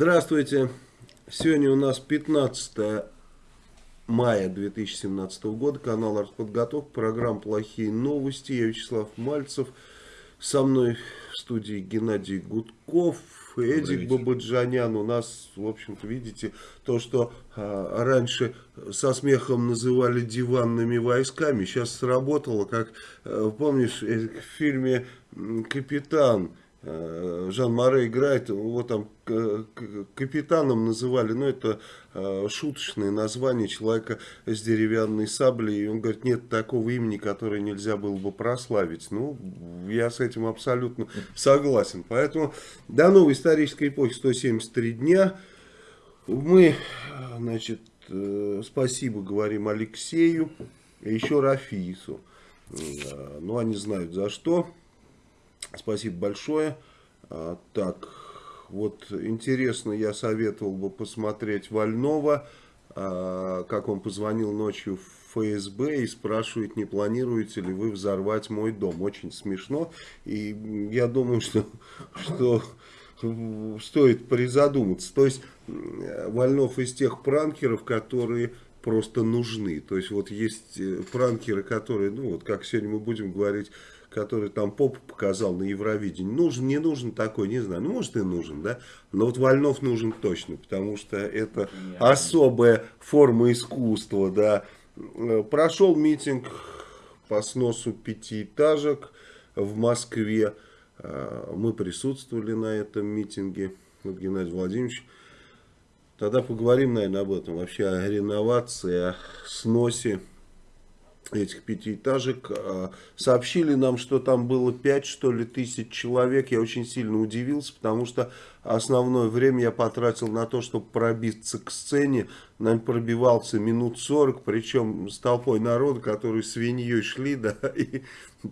Здравствуйте! Сегодня у нас 15 мая 2017 года, канал Артподготовка, программа «Плохие новости». Я Вячеслав Мальцев, со мной в студии Геннадий Гудков, Эдик Бабаджанян. У нас, в общем-то, видите, то, что а, раньше со смехом называли диванными войсками, сейчас сработало, как, а, помнишь, э, в фильме «Капитан», Э, Жан Море играет, его там капитаном называли, но это э, шуточное название человека с деревянной саблей. И он говорит, нет такого имени, которое нельзя было бы прославить. Ну, я с этим абсолютно согласен. Поэтому до новой исторической эпохи 173 дня. Мы, значит, э, спасибо говорим Алексею и еще Рафису. Ну, они знают за что. Спасибо большое. А, так, вот интересно, я советовал бы посмотреть Вольнова, а, как он позвонил ночью в ФСБ и спрашивает, не планируете ли вы взорвать мой дом. Очень смешно. И я думаю, что, что стоит призадуматься. То есть Вольнов из тех пранкеров, которые просто нужны. То есть вот есть э, пранкеры, которые, ну вот как сегодня мы будем говорить, который там поп показал на Евровидении. Нужен, не нужен такой, не знаю. Ну, может и нужен, да. Но вот Вольнов нужен точно, потому что это особая форма искусства, да. Прошел митинг по сносу пятиэтажек в Москве. А, мы присутствовали на этом митинге. Вот Геннадий Владимирович. Тогда поговорим, наверное, об этом. Вообще о реновации, о сносе этих пятиэтажек. А, сообщили нам, что там было 5 что ли тысяч человек. Я очень сильно удивился, потому что основное время я потратил на то, чтобы пробиться к сцене. Наверное, пробивался минут 40, причем с толпой народа, которые свиньей шли, да, и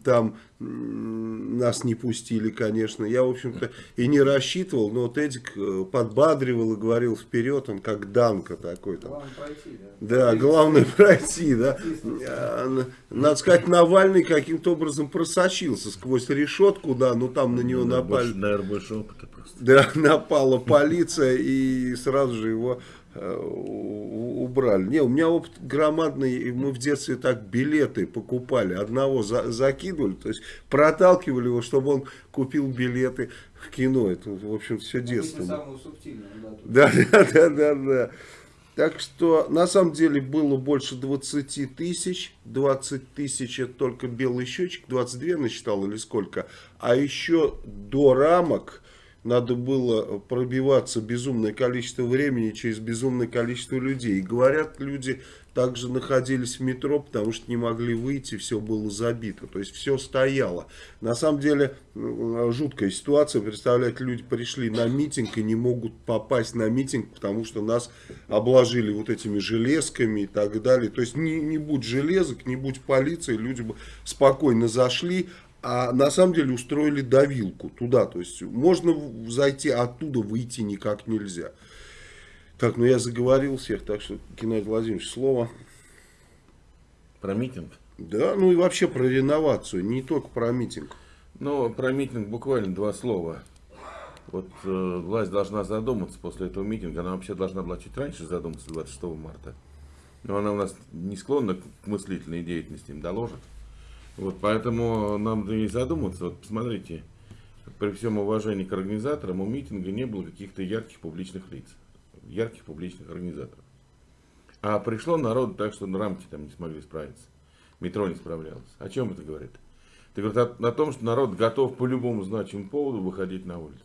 там нас не пустили, конечно. Я, в общем-то, и не рассчитывал, но вот Эдик э, подбадривал и говорил вперед, он как Данка такой. Там. Главное пройти, да? Да, главное пройти, да. А, надо сказать, Навальный каким-то образом просочился сквозь решетку, да, но там на него напали. Наверное, больше опыта просто. Да, напала полиция и сразу же его э, убрали. Не, у меня опыт громадный, мы в детстве так билеты покупали, одного за, закидывали, то есть проталкивали его, чтобы он купил билеты в кино. Это, в общем, все детство. Да, да, да, да, да. Так что, на самом деле, было больше 20 тысяч. 20 тысяч это только белый счетчик, 22 насчитал или сколько. А еще до рамок надо было пробиваться безумное количество времени через безумное количество людей. И говорят, люди также находились в метро, потому что не могли выйти, все было забито. То есть все стояло. На самом деле жуткая ситуация. Представляете, люди пришли на митинг и не могут попасть на митинг, потому что нас обложили вот этими железками и так далее. То есть не, не будь железок, не будь полиции, люди бы спокойно зашли, а на самом деле устроили давилку туда. То есть можно зайти, оттуда выйти никак нельзя. Так, ну я заговорил всех, так что, Геннадий Владимирович, слово. Про митинг? Да, ну и вообще про реновацию, не только про митинг. Ну, про митинг буквально два слова. Вот э, власть должна задуматься после этого митинга. Она вообще должна была чуть раньше задуматься, 26 марта. Но она у нас не склонна к мыслительной деятельности, им доложат. Вот, поэтому нам надо и задуматься. Вот посмотрите, при всем уважении к организаторам, у митинга не было каких-то ярких публичных лиц, ярких публичных организаторов. А пришло народ так, что на рамки там не смогли справиться. Метро не справлялось. О чем это говорит? Это говорит о, о том, что народ готов по любому значимому поводу выходить на улицу.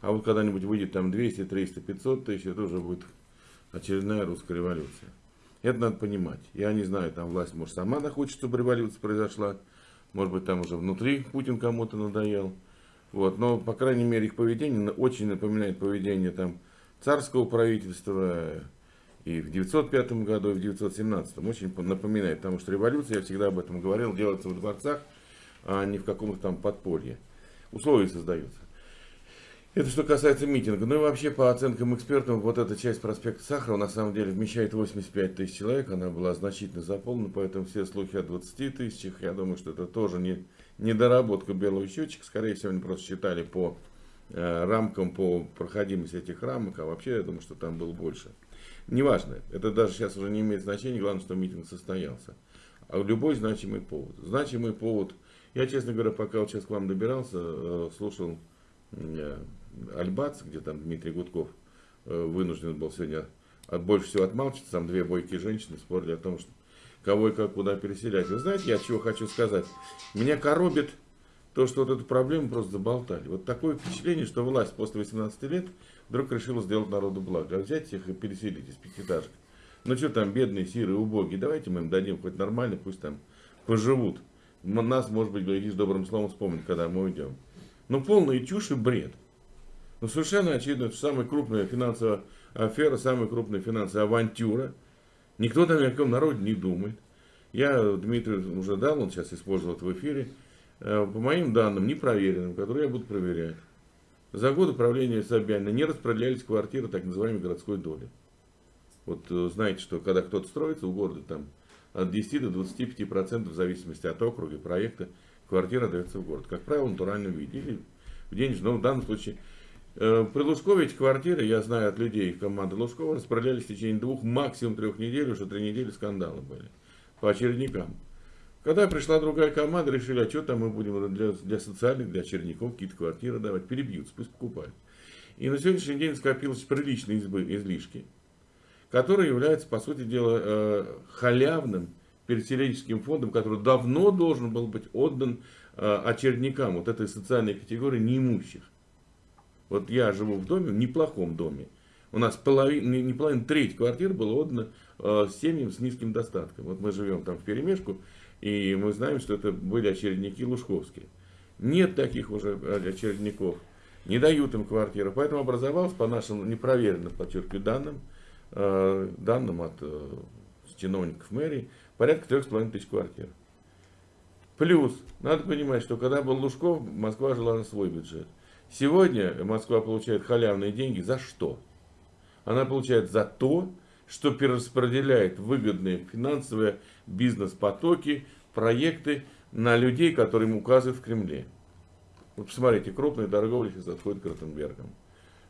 А вот когда-нибудь выйдет там 200, 300, 500 тысяч, это уже будет очередная русская революция. Это надо понимать. Я не знаю, там власть, может, сама хочет, чтобы революция произошла. Может быть, там уже внутри Путин кому-то надоел. Вот. Но, по крайней мере, их поведение очень напоминает поведение там царского правительства и в 905 году, и в 917. Очень напоминает, потому что революция, я всегда об этом говорил, делается в дворцах, а не в каком-то там подполье. Условия создаются. Это что касается митинга. Ну и вообще, по оценкам экспертов, вот эта часть проспекта Сахарова на самом деле вмещает 85 тысяч человек. Она была значительно заполнена, поэтому все слухи о 20 тысячах, я думаю, что это тоже не недоработка белого счетчика. Скорее всего, они просто считали по э, рамкам, по проходимости этих рамок, а вообще, я думаю, что там было больше. Неважно, это даже сейчас уже не имеет значения, главное, что митинг состоялся. А любой значимый повод. Значимый повод. Я, честно говоря, пока вот сейчас к вам добирался, э, слушал э, Альбац, где там Дмитрий Гудков э, вынужден был сегодня от больше всего отмалчиваться. Там две бойкие женщины спорили о том, что кого и как куда переселять. Вы знаете, я чего хочу сказать? Меня коробит то, что вот эту проблему просто заболтали. Вот такое впечатление, что власть после 18 лет вдруг решила сделать народу благо. А взять их и переселить из пятиэтажек. Ну что там, бедные, сирые, убогие, давайте мы им дадим хоть нормально, пусть там поживут. Нас, может быть, глядишь, добрым словом вспомнить, когда мы уйдем. Ну, полная чушь и бред. Ну, совершенно очевидно, что самая крупная финансовая афера, самая крупная финансовая авантюра – Никто там ни о каком народе не думает. Я Дмитрию уже дал, он сейчас использовал это в эфире. Э, по моим данным, непроверенным, которые я буду проверять. За годы правления Собянина не распределялись квартиры так называемой городской доли. Вот э, знаете, что когда кто-то строится в городе, там от 10 до 25 процентов в зависимости от округа и проекта квартира дается в город. Как правило, в натуральном виде или в денежном. Но в данном случае при Лужкове эти квартиры, я знаю от людей команды Лужкова, распродавались в течение двух, максимум трех недель, уже три недели скандалы были по очередникам. Когда пришла другая команда, решили, а что там мы будем для, для социальных, для очередников какие-то квартиры давать, перебьются, пусть покупают. И на сегодняшний день скопилось приличные избы, излишки, которые являются, по сути дела, э, халявным переселенческим фондом, который давно должен был быть отдан э, очередникам вот этой социальной категории неимущих. Вот я живу в доме, в неплохом доме. У нас половина, не половина, треть квартир была отдана э, семьям с низким достатком. Вот мы живем там в перемешку, и мы знаем, что это были очередники лужковские. Нет таких уже очередников. Не дают им квартиры. Поэтому образовалось, по нашим непроверенным, подчеркиваю, данным, э, данным от э, чиновников мэрии, порядка трех с половиной тысяч квартир. Плюс, надо понимать, что когда был Лужков, Москва жила на свой бюджет. Сегодня Москва получает халявные деньги за что? Она получает за то, что перераспределяет выгодные финансовые бизнес-потоки, проекты на людей, которые им указывают в Кремле. Вот посмотрите, крупные торговли сейчас отходят к Ротенбергам.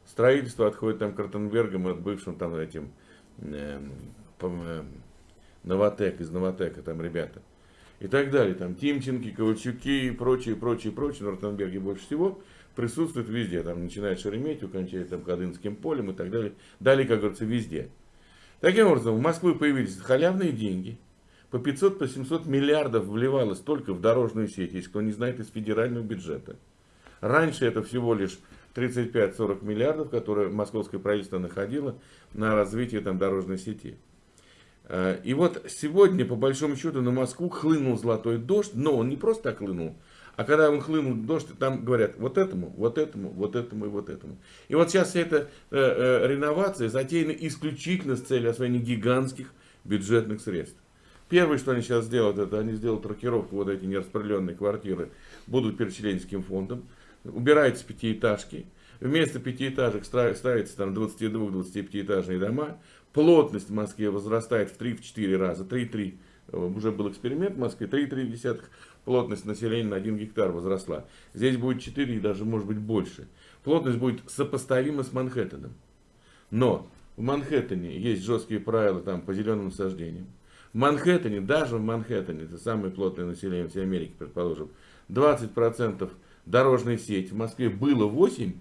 Строительство отходит там к Ротенбергам от бывшим там этим э, э, Новотек, из Новотека там ребята. И так далее. Там Тимченки, Ковальчуки и прочие, прочие, прочие. На Ротенберге больше всего присутствует везде, там, начиная с Шереметьево, кончая там, Кадынским полем и так далее. Далее, как говорится, везде. Таким образом, в Москве появились халявные деньги. По 500, по 700 миллиардов вливалось только в дорожную сеть, если кто не знает, из федерального бюджета. Раньше это всего лишь 35-40 миллиардов, которые московское правительство находило на развитие там, дорожной сети. Э, и вот сегодня, по большому счету, на Москву хлынул золотой дождь, но он не просто так хлынул, а когда он хлынул дождь, там говорят вот этому, вот этому, вот этому и вот этому. И вот сейчас эта э, э, реновация затеяна исключительно с целью освоения гигантских бюджетных средств. Первое, что они сейчас сделают, это они сделают рокировку, вот эти нераспределенные квартиры будут переселенческим фондом, убираются пятиэтажки, вместо пятиэтажек ставятся там 22-25 дома, плотность в Москве возрастает в 3-4 раза, 3-3, э, уже был эксперимент в Москве, 3,3 плотность населения на 1 гектар возросла. Здесь будет 4 и даже может быть больше. Плотность будет сопоставима с Манхэттеном. Но в Манхэттене есть жесткие правила там, по зеленым насаждениям. В Манхэттене, даже в Манхэттене, это самое плотное население всей Америки, предположим, 20% дорожной сети. В Москве было 8%,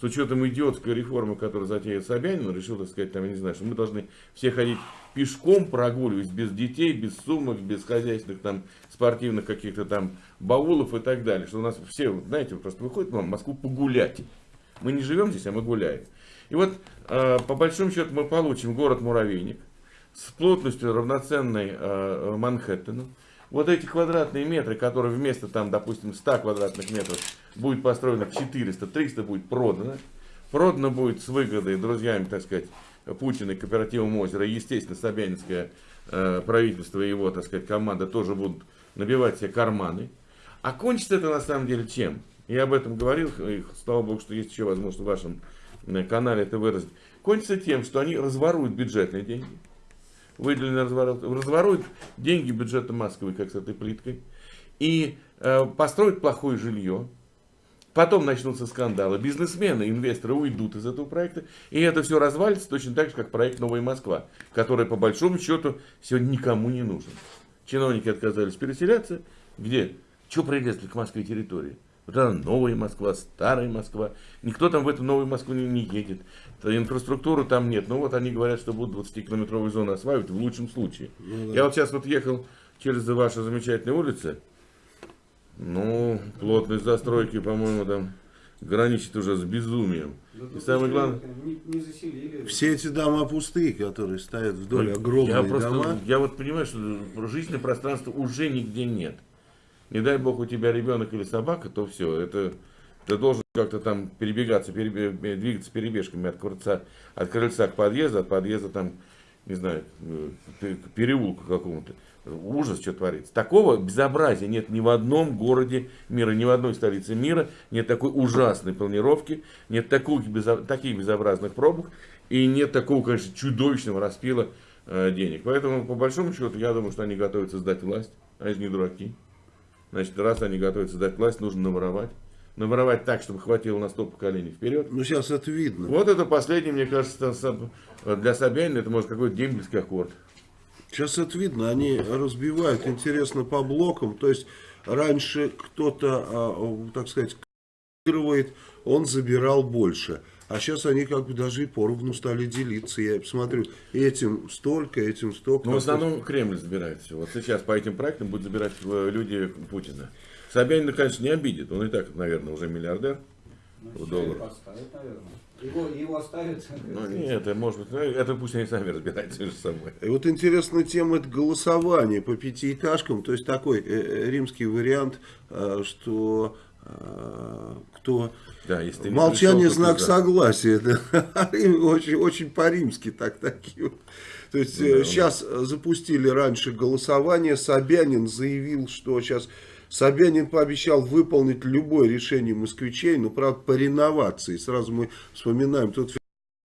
с учетом идиотской реформы, которую затеял Собянин, он решил, так сказать, там, я не знаю, что мы должны все ходить пешком, прогуливаясь, без детей, без сумок, без хозяйственных там спортивных каких-то там баулов и так далее. Что у нас все, знаете, просто выходят в Москву погулять. Мы не живем здесь, а мы гуляем. И вот, э, по большому счету, мы получим город-муравейник с плотностью равноценной э, Манхэттену. Вот эти квадратные метры, которые вместо, там, допустим, 100 квадратных метров будет построено 400, 300 будет продано. продано будет с выгодой друзьями, так сказать, Путина и кооперативом озера. Естественно, Собянинское э, правительство и его, так сказать, команда тоже будут набивать себе карманы. А кончится это на самом деле чем? Я об этом говорил, и слава богу, что есть еще возможность в вашем э, канале это выразить. Кончится тем, что они разворуют бюджетные деньги. Выделенные разворуют, разворуют деньги бюджета Москвы, как с этой плиткой. И э, построят плохое жилье. Потом начнутся скандалы. Бизнесмены, инвесторы уйдут из этого проекта. И это все развалится точно так же, как проект «Новая Москва», который по большому счету сегодня никому не нужен. Чиновники отказались переселяться. Где? Чего прилезли к Москве территории? Вот она новая Москва, старая Москва. Никто там в эту новую Москву не, не едет. Инфраструктуры там нет. Ну вот они говорят, что будут 20-километровые зоны осваивать в лучшем случае. Ну, да. Я вот сейчас вот ехал через ваши замечательные улицы. Ну, плотность застройки, по-моему, там граничит уже с безумием. Да, и самое главное... Не, не заселили. Все эти дома пустые, которые стоят вдоль ну, огромные я просто, дома. Я вот понимаю, что жизненное пространство уже нигде нет. Не дай бог у тебя ребенок или собака, то все, это ты должен как-то там перебегаться, перебег, двигаться перебежками от крыльца, от крыльца к подъезду, от подъезда там, не знаю, э, к переулку какому-то ужас, что творится. Такого безобразия нет ни в одном городе мира, ни в одной столице мира. Нет такой ужасной планировки, нет таких, безо, таких безобразных пробок и нет такого, конечно, чудовищного распила э, денег. Поэтому, по большому счету, я думаю, что они готовятся сдать власть, а они не дураки. Значит, раз они готовятся сдать власть, нужно наворовать. Наворовать так, чтобы хватило на 100 поколений вперед. Ну, сейчас это видно. Вот это последний, мне кажется, для Собянина, это может какой-то дембельский аккорд. Сейчас это видно, они разбивают, интересно, по блокам. То есть раньше кто-то, а, так сказать, он забирал больше. А сейчас они как бы даже и поровну стали делиться. Я посмотрю, этим столько, этим столько. Ну, в основном Кремль забирает все. Вот сейчас по этим проектам будут забирать э, люди Путина. Собянин, конечно, не обидит. Он и так, наверное, уже миллиардер. Ну, долларов. Поставит, наверное. Его, его оставят? Ну нет, это может быть, ну, это пусть они сами разбираются между собой. И вот интересная тема это голосование по пятиэтажкам, то есть такой э, э римский вариант, э, что э, кто да, если молчание пришел, знак согласия, да, очень, очень по-римски так такие. То есть ну, да, сейчас запустили раньше голосование, Собянин заявил, что сейчас Собянин пообещал выполнить любое решение москвичей, но, правда, по реновации. Сразу мы вспоминаем тот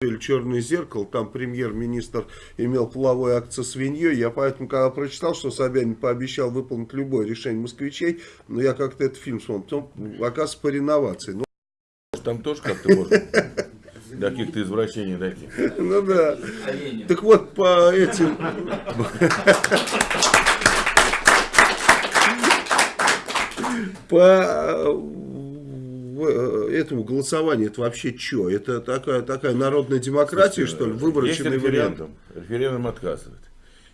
фильм «Черное зеркало», там премьер-министр имел половой акт со свиньей. Я поэтому, когда прочитал, что Собянин пообещал выполнить любое решение москвичей, но я как-то этот фильм смотрел, потом, оказывается, по реновации. Ну, там тоже как-то можно до каких-то извращений дойти. Ну да. Так вот, по этим... по э, этому голосованию это вообще что? Это такая, такая народная демократия, Слушайте, что ли? Выборочный есть референдум. вариант? Референдум отказывает.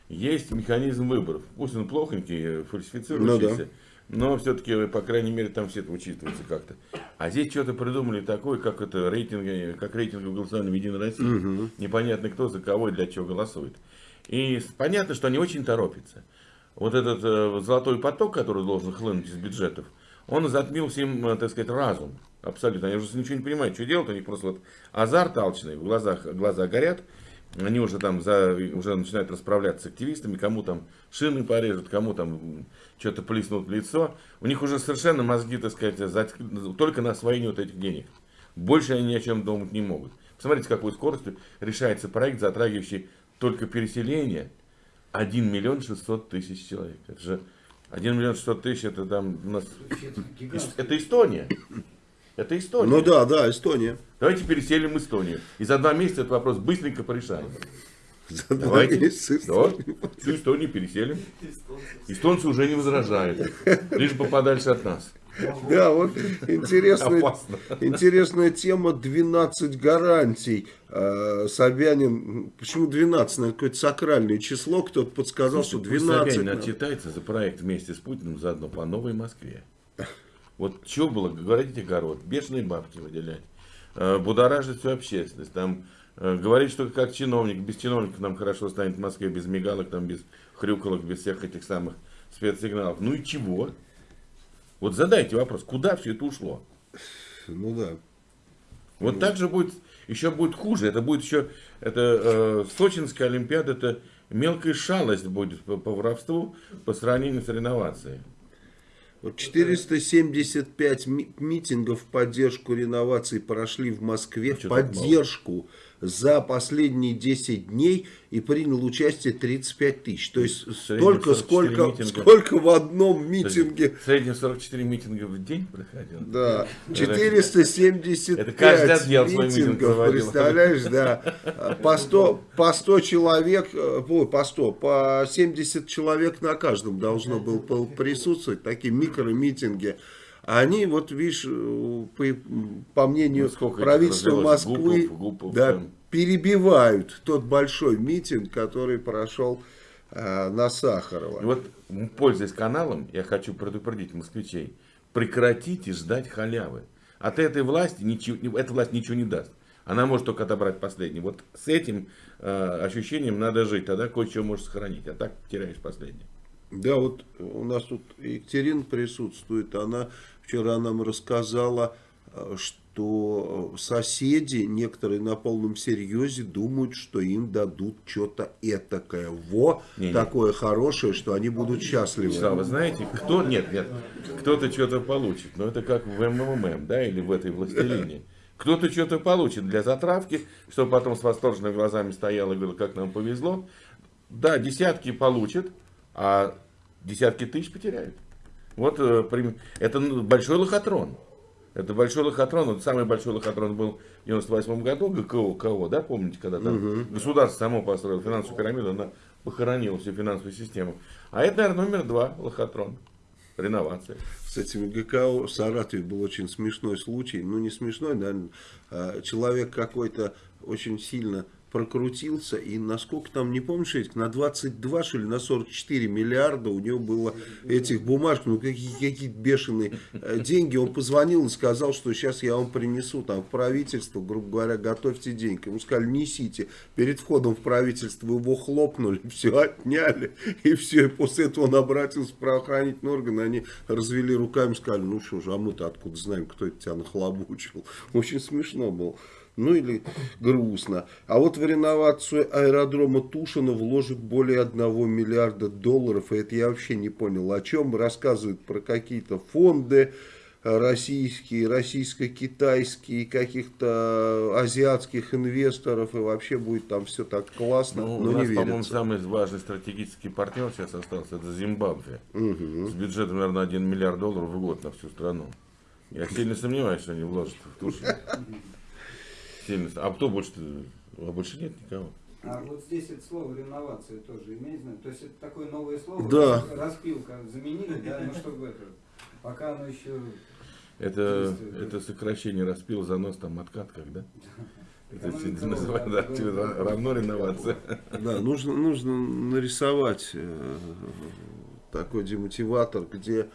Есть механизм выборов. Пусть он плохонький, фальсифицирующийся. Ну, да. Но все-таки, по крайней мере, там все это учитывается как-то. А здесь что-то придумали такое, как это рейтинг, как рейтинг голосования в Единой России. Угу. Непонятно кто за кого и для чего голосует. И понятно, что они очень торопятся. Вот этот э, золотой поток, который должен хлынуть из бюджетов, он затмил всем, э, так сказать, разум. Абсолютно. Они уже ничего не понимают, что делать. У них просто вот азарт алчный, в глазах, глаза горят. Они уже там за, уже начинают расправляться с активистами, кому там шины порежут, кому там что-то плеснут в лицо. У них уже совершенно мозги, так сказать, зат... только на освоение вот этих денег. Больше они ни о чем думать не могут. Посмотрите, какой скоростью решается проект, затрагивающий только переселение 1 миллион 600 тысяч человек. Это же 1 миллион 600 тысяч, это там у нас... Это Эстония. Это Эстония. Ну да, да, Эстония. Давайте переселим Эстонию. И за два месяца этот вопрос быстренько порешаем. За Давайте. Да, всю Эстонию переселим. Эстонцы уже не возражают. Лишь бы подальше от нас. Да, вот интересная, интересная тема 12 гарантий. Э, Собянин, почему 12? Наверное, какое-то сакральное число. Кто-то подсказал, Слушайте, что 12. Собянин отчитается за проект вместе с Путиным заодно по Новой Москве. Вот что было, говорить огород, бешеные бабки выделять, э, будоражить всю общественность, там, э, говорить, что как чиновник, без чиновников нам хорошо станет в Москве, без мигалок, там, без хрюкалок, без всех этих самых спецсигналов. Ну и чего? Вот задайте вопрос, куда все это ушло? Ну да. Вот так же будет, еще будет хуже. Это будет еще, это э, Сочинская Олимпиада, это мелкая шалость будет по, по воровству по сравнению с реновацией. Вот 475 ми- митингов в поддержку реновации прошли в Москве. В Чё так поддержку за последние 10 дней и принял участие 35 тысяч. То есть столько, 44 сколько, митинга. сколько в одном митинге. В среднем 44 митинга в день проходил. Да, 475 Это каждый отдел свой митинг митингов, проводил. представляешь, да. По 100, по 100 человек, э, ой, по 100, по 70 человек на каждом должно было присутствовать, такие микромитинги. А Они, вот видишь, э, по, по мнению Ну, правительства Москвы, гупов, гупов, да, там. перебивают тот большой митинг, который прошел э, на Сахарова. И вот, пользуясь каналом, я хочу предупредить москвичей, прекратите ждать халявы. От этой власти ничего, эта власть ничего не даст. Она может только отобрать последнее. Вот с этим э, ощущением надо жить, тогда кое-что можешь сохранить, а так теряешь последнее. Да, вот у нас тут Екатерина присутствует. Она вчера нам рассказала, э, что соседи, некоторые на полном серьезе, думают, что им дадут что-то этакое. Во, Не-не. такое хорошее, что они будут счастливы. Вячеслав, вы знаете, кто, нет, нет, кто-то что-то получит, но это как в МММ, да, или в этой властелине. Кто-то что-то получит для затравки, чтобы потом с восторженными глазами стоял и говорил, как нам повезло. Да, десятки получат, а десятки тысяч потеряют. Вот э, это ну, большой лохотрон. Это большой лохотрон. Вот самый большой лохотрон был в 98 году, ГКО, КО, да, помните, когда там государство само построило финансовую пирамиду, она похоронила всю финансовую систему. А это, наверное, номер два лохотрон. Реновация. С этими ГКО в Саратове был очень смешной случай. Ну, не смешной, наверное. а, Человек какой-то очень сильно прокрутился. И насколько там, не помнишь, Эдик, на 22, что ли, на 44 миллиарда у него было этих бумажек. Ну, какие, какие бешеные э, деньги. Он позвонил и сказал, что сейчас я вам принесу там в правительство, грубо говоря, готовьте деньги. Ему сказали, несите. Перед входом в правительство его хлопнули, все отняли. И все. И после этого он обратился в правоохранительные органы. Они развели руками, сказали, ну что же, а мы-то откуда знаем, кто это тебя нахлобучил. Очень смешно было. Ну или грустно. А вот в реновацию аэродрома Тушина вложат более 1 миллиарда долларов. И это я вообще не понял, о чем. Рассказывают про какие-то фонды российские, российско-китайские, каких-то азиатских инвесторов. И вообще будет там все так классно, Ну, но у нас, по-моему, самый важный стратегический партнер сейчас остался, это Зимбабве. С бюджетом, наверное, 1 миллиард долларов в год на всю страну. Я сильно сомневаюсь, что они вложат в Тушину. Сильно. А кто больше? А больше нет никого. А вот здесь это слово реновация тоже имеет знание. То есть это такое новое слово, Да. рас- распилка заменили, да, ну чтобы это, пока оно еще Это, это сокращение распил, занос, там, откат, как, да? Это называют, да, равно реновация. Да, нужно, нужно нарисовать э, такой демотиватор, где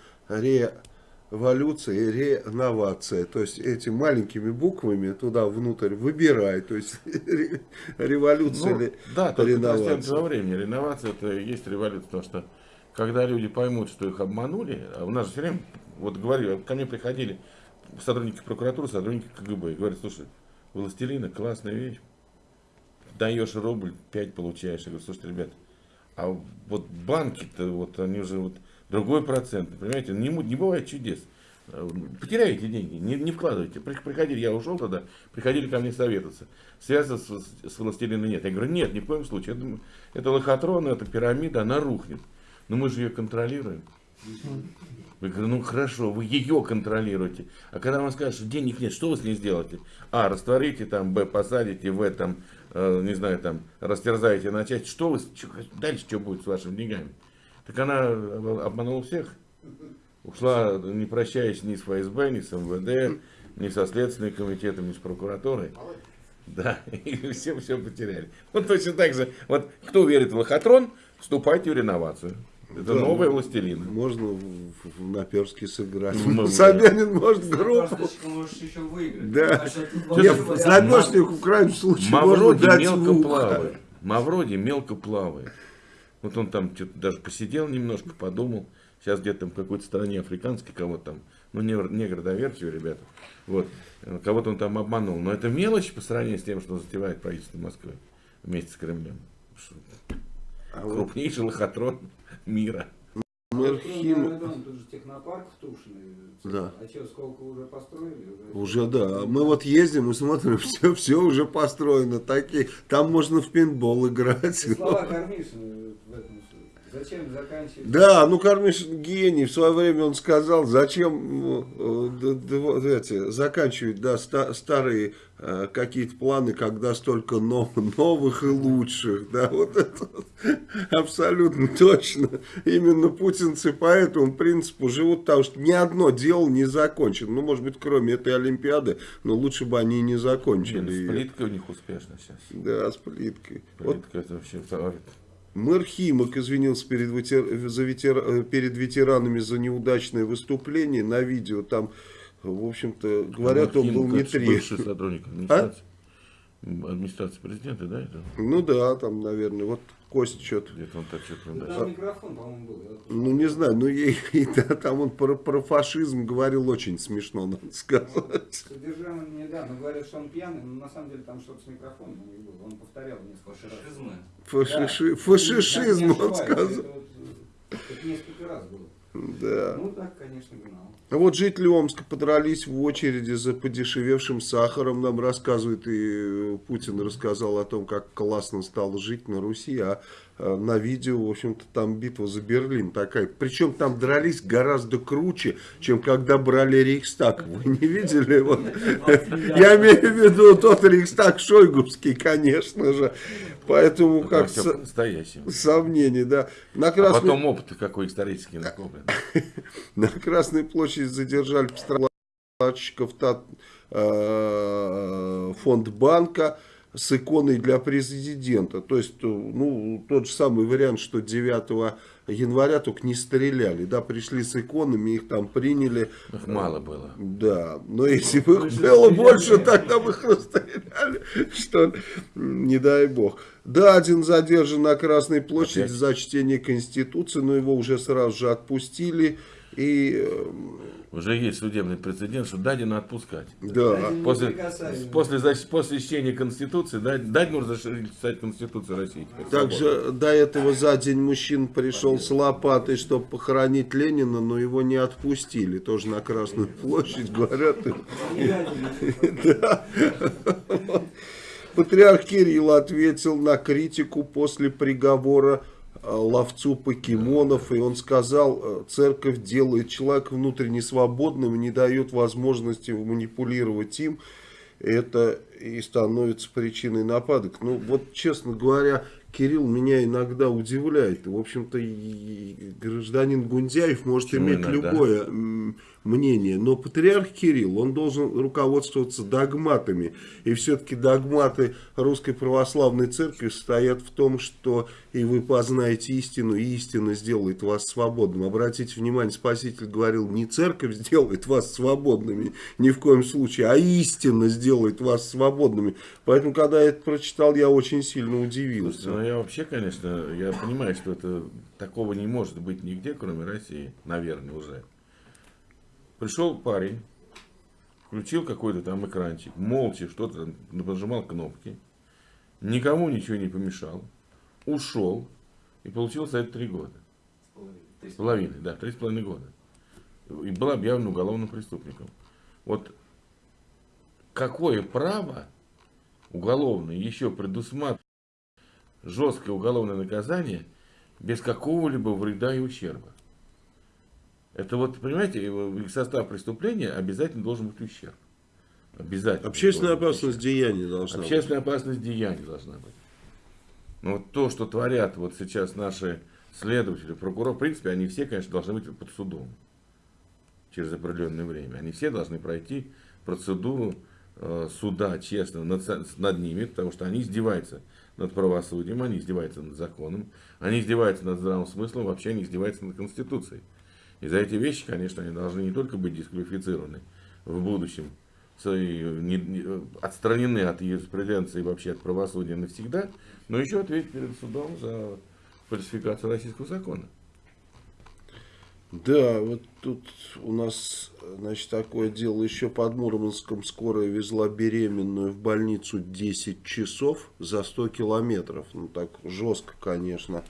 революция и реновация. То есть эти маленькими буквами туда внутрь выбирай. То есть ре- революция Ну, или да, реновация. растет во времени. Реновация это и есть революция, потому что когда люди поймут, что их обманули, а у нас же все время, вот говорю, ко мне приходили сотрудники прокуратуры, сотрудники КГБ, и говорят, слушай, властелина классная вещь, даешь рубль, 5 получаешь. Я говорю, слушайте, ребят, а вот банки-то, вот они уже вот другой процент, понимаете, не, му- не бывает чудес. Э, Потеряете деньги, не, не вкладывайте. При- Приходили, я ушел тогда, приходили ко мне советоваться. Связи с, с, властелином нет. Я говорю, нет, ни в коем случае. Это, это лохотрон, это пирамида, она рухнет. Но мы же ее контролируем. Я говорю, ну хорошо, вы ее контролируете. А когда вам скажут, что денег нет, что вы с ней сделаете? А, растворите там, Б, посадите, В, там, э, не знаю, там, растерзаете на части. Что вы, чё- дальше что будет с вашими деньгами? Так она об- обманула всех. Ушла, не прощаясь ни с ФСБ, ни с МВД, ни со Следственным комитетом, ни с прокуратурой. Да, и все все потеряли. Вот точно так же, вот кто верит в лохотрон, вступайте в реновацию. Это Да, новая властелина. Можно в, в- в наперске сыграть. Ну, Собянин может группу. Можешь еще выиграть. Да. Знамешник в крайнем случае можно Мавроди дать мелко плавает. Мавроди мелко плавает. Вот он там что-то даже посидел немножко, подумал. Сейчас где-то там в какой-то стране африканской кого-то там Ну, негр, негр доверчивый, ребята. Вот. Кого-то он там обманул. Но это мелочь по сравнению с тем, что затевает правительство Москвы вместе с Кремлем. А вот Крупнейший лохотрон мира. мэр Хим... тут же технопарк в Тушино. Да. А что, сколько уже построили? Уже да. Мы вот ездим и смотрим, все, все уже построено. Такие. Там можно в пейнтбол играть. Ты слова Кармишина в этом. Зачем заканчивать? Да, ну Кармишин гений. В свое время он сказал, зачем э, д- вот эти, заканчивать да, ста- старые э, какие-то планы, когда столько нов- новых и лучших. Да, вот это вот абсолютно точно. Именно путинцы по этому принципу живут, потому что ни одно дело не закончено. Ну, может быть, кроме этой Олимпиады, но лучше бы они и не закончили. Блин, её. Сплитка у них успешна сейчас. Да, с плиткой. Вот Сплитка это вообще. Мэр Химок извинился перед, ветер- за ветер- э, перед ветеранами за неудачное выступление на видео. Там, в общем-то, говорят, он был не три. Бывший сотрудник администрации. Администрации президента, да, это? Ну да, там, наверное, вот Кость что-то. Где-то он Ну, да. Там микрофон, по-моему, был. Ну, не знаю, ну и, и да, там он про, про фашизм говорил очень смешно, надо сказать. Содержание, да, но говорят, что он пьяный, но на самом деле там что-то с микрофоном у него было. Он повторял несколько раз. Фашизмы. Фашиши, Да. фашишизм, Не он сказал. Это, вот, это несколько раз было. Да. Ну так, конечно, гнал. А вот жители Омска подрались в очереди за подешевевшим сахаром. Нам рассказывает, и Путин рассказал о том, как классно стало жить на Руси. А на видео, в общем-то, там битва за Берлин такая. Причем там дрались гораздо круче, чем когда брали Рейхстаг. Вы не видели? Вот. Я имею в виду тот Рейхстаг Шойгубский, конечно же. Поэтому Там как всё со- сомнение, да. На А Красной потом опыт какой исторический накоплен. на Красной площади задержали поставщиков та- э, фонд банка с иконой для президента. То есть, э, ну, тот же самый вариант, что 9 января только не стреляли. Да, пришли с иконами, их там приняли. Их мало было. Да, но если бы их было больше, тогда бы их расстреляли. Что, не дай бог. Да, один задержан на Красной площади Опять? за чтение Конституции, но его уже сразу же отпустили. И, э, Уже есть судебный прецедент, что Дадина отпускать. да, После, после, зач- после чтения Конституции, дать, дать нужно читать Конституцию России. теперь свободно. также до этого за день мужчин пришел с лопатой, чтобы похоронить Ленина, но его не отпустили. Тоже на Красную площадь, говорят. Патриарх Кирилл ответил на критику после приговора ловцу покемонов, и он сказал, э, церковь делает человека внутренне свободным не дает возможности манипулировать им, это и становится причиной нападок. Ну, вот, честно говоря, Кирилл меня иногда удивляет. В общем-то, гражданин Гундяев может Почему иметь иногда? любое мнение, но патриарх Кирилл, он должен руководствоваться догматами. И все-таки догматы Русской Православной Церкви состоят в том, что и вы познаете истину, и истина сделает вас свободным. Обратите внимание, Спаситель говорил, не церковь сделает вас свободными, ни в коем случае, а истина сделает вас свободными. Поэтому, когда я это прочитал, я очень сильно удивился. Ну я вообще, конечно, я понимаю, что это такого не может быть нигде, кроме России, наверное, уже. Пришел парень, включил какой-то там экранчик, молча что-то нажимал кнопки, никому ничего не помешал, ушел и получил за это три года. С половиной, да, три с половиной года. И был объявлен уголовным преступником. Вот какое право уголовное еще предусматривает жесткое уголовное наказание без какого-либо вреда и ущерба. Это вот, понимаете, в состав преступления обязательно должен быть ущерб. Обязательно. Общественная опасность деяния должна быть. Общественная опасность деяния должна быть. Но вот то, что творят вот сейчас наши следователи, прокуроры, в принципе, они все, конечно, должны быть под судом через определенное время. Они все должны пройти процедуру э, суда честно над, над ними, потому что они издеваются над правосудием, они издеваются над законом, они издеваются над здравым смыслом, вообще они издеваются над Конституцией. И за эти вещи, конечно, они должны не только быть дисквалифицированы в будущем, отстранены от юриспруденции и вообще от правосудия навсегда, но еще ответить перед судом за фальсификацию российского закона. Да, вот тут у нас, значит, такое дело. Еще под Мурманском скорая везла беременную в больницу 10 часов за 100 километров. Ну, так жестко, конечно.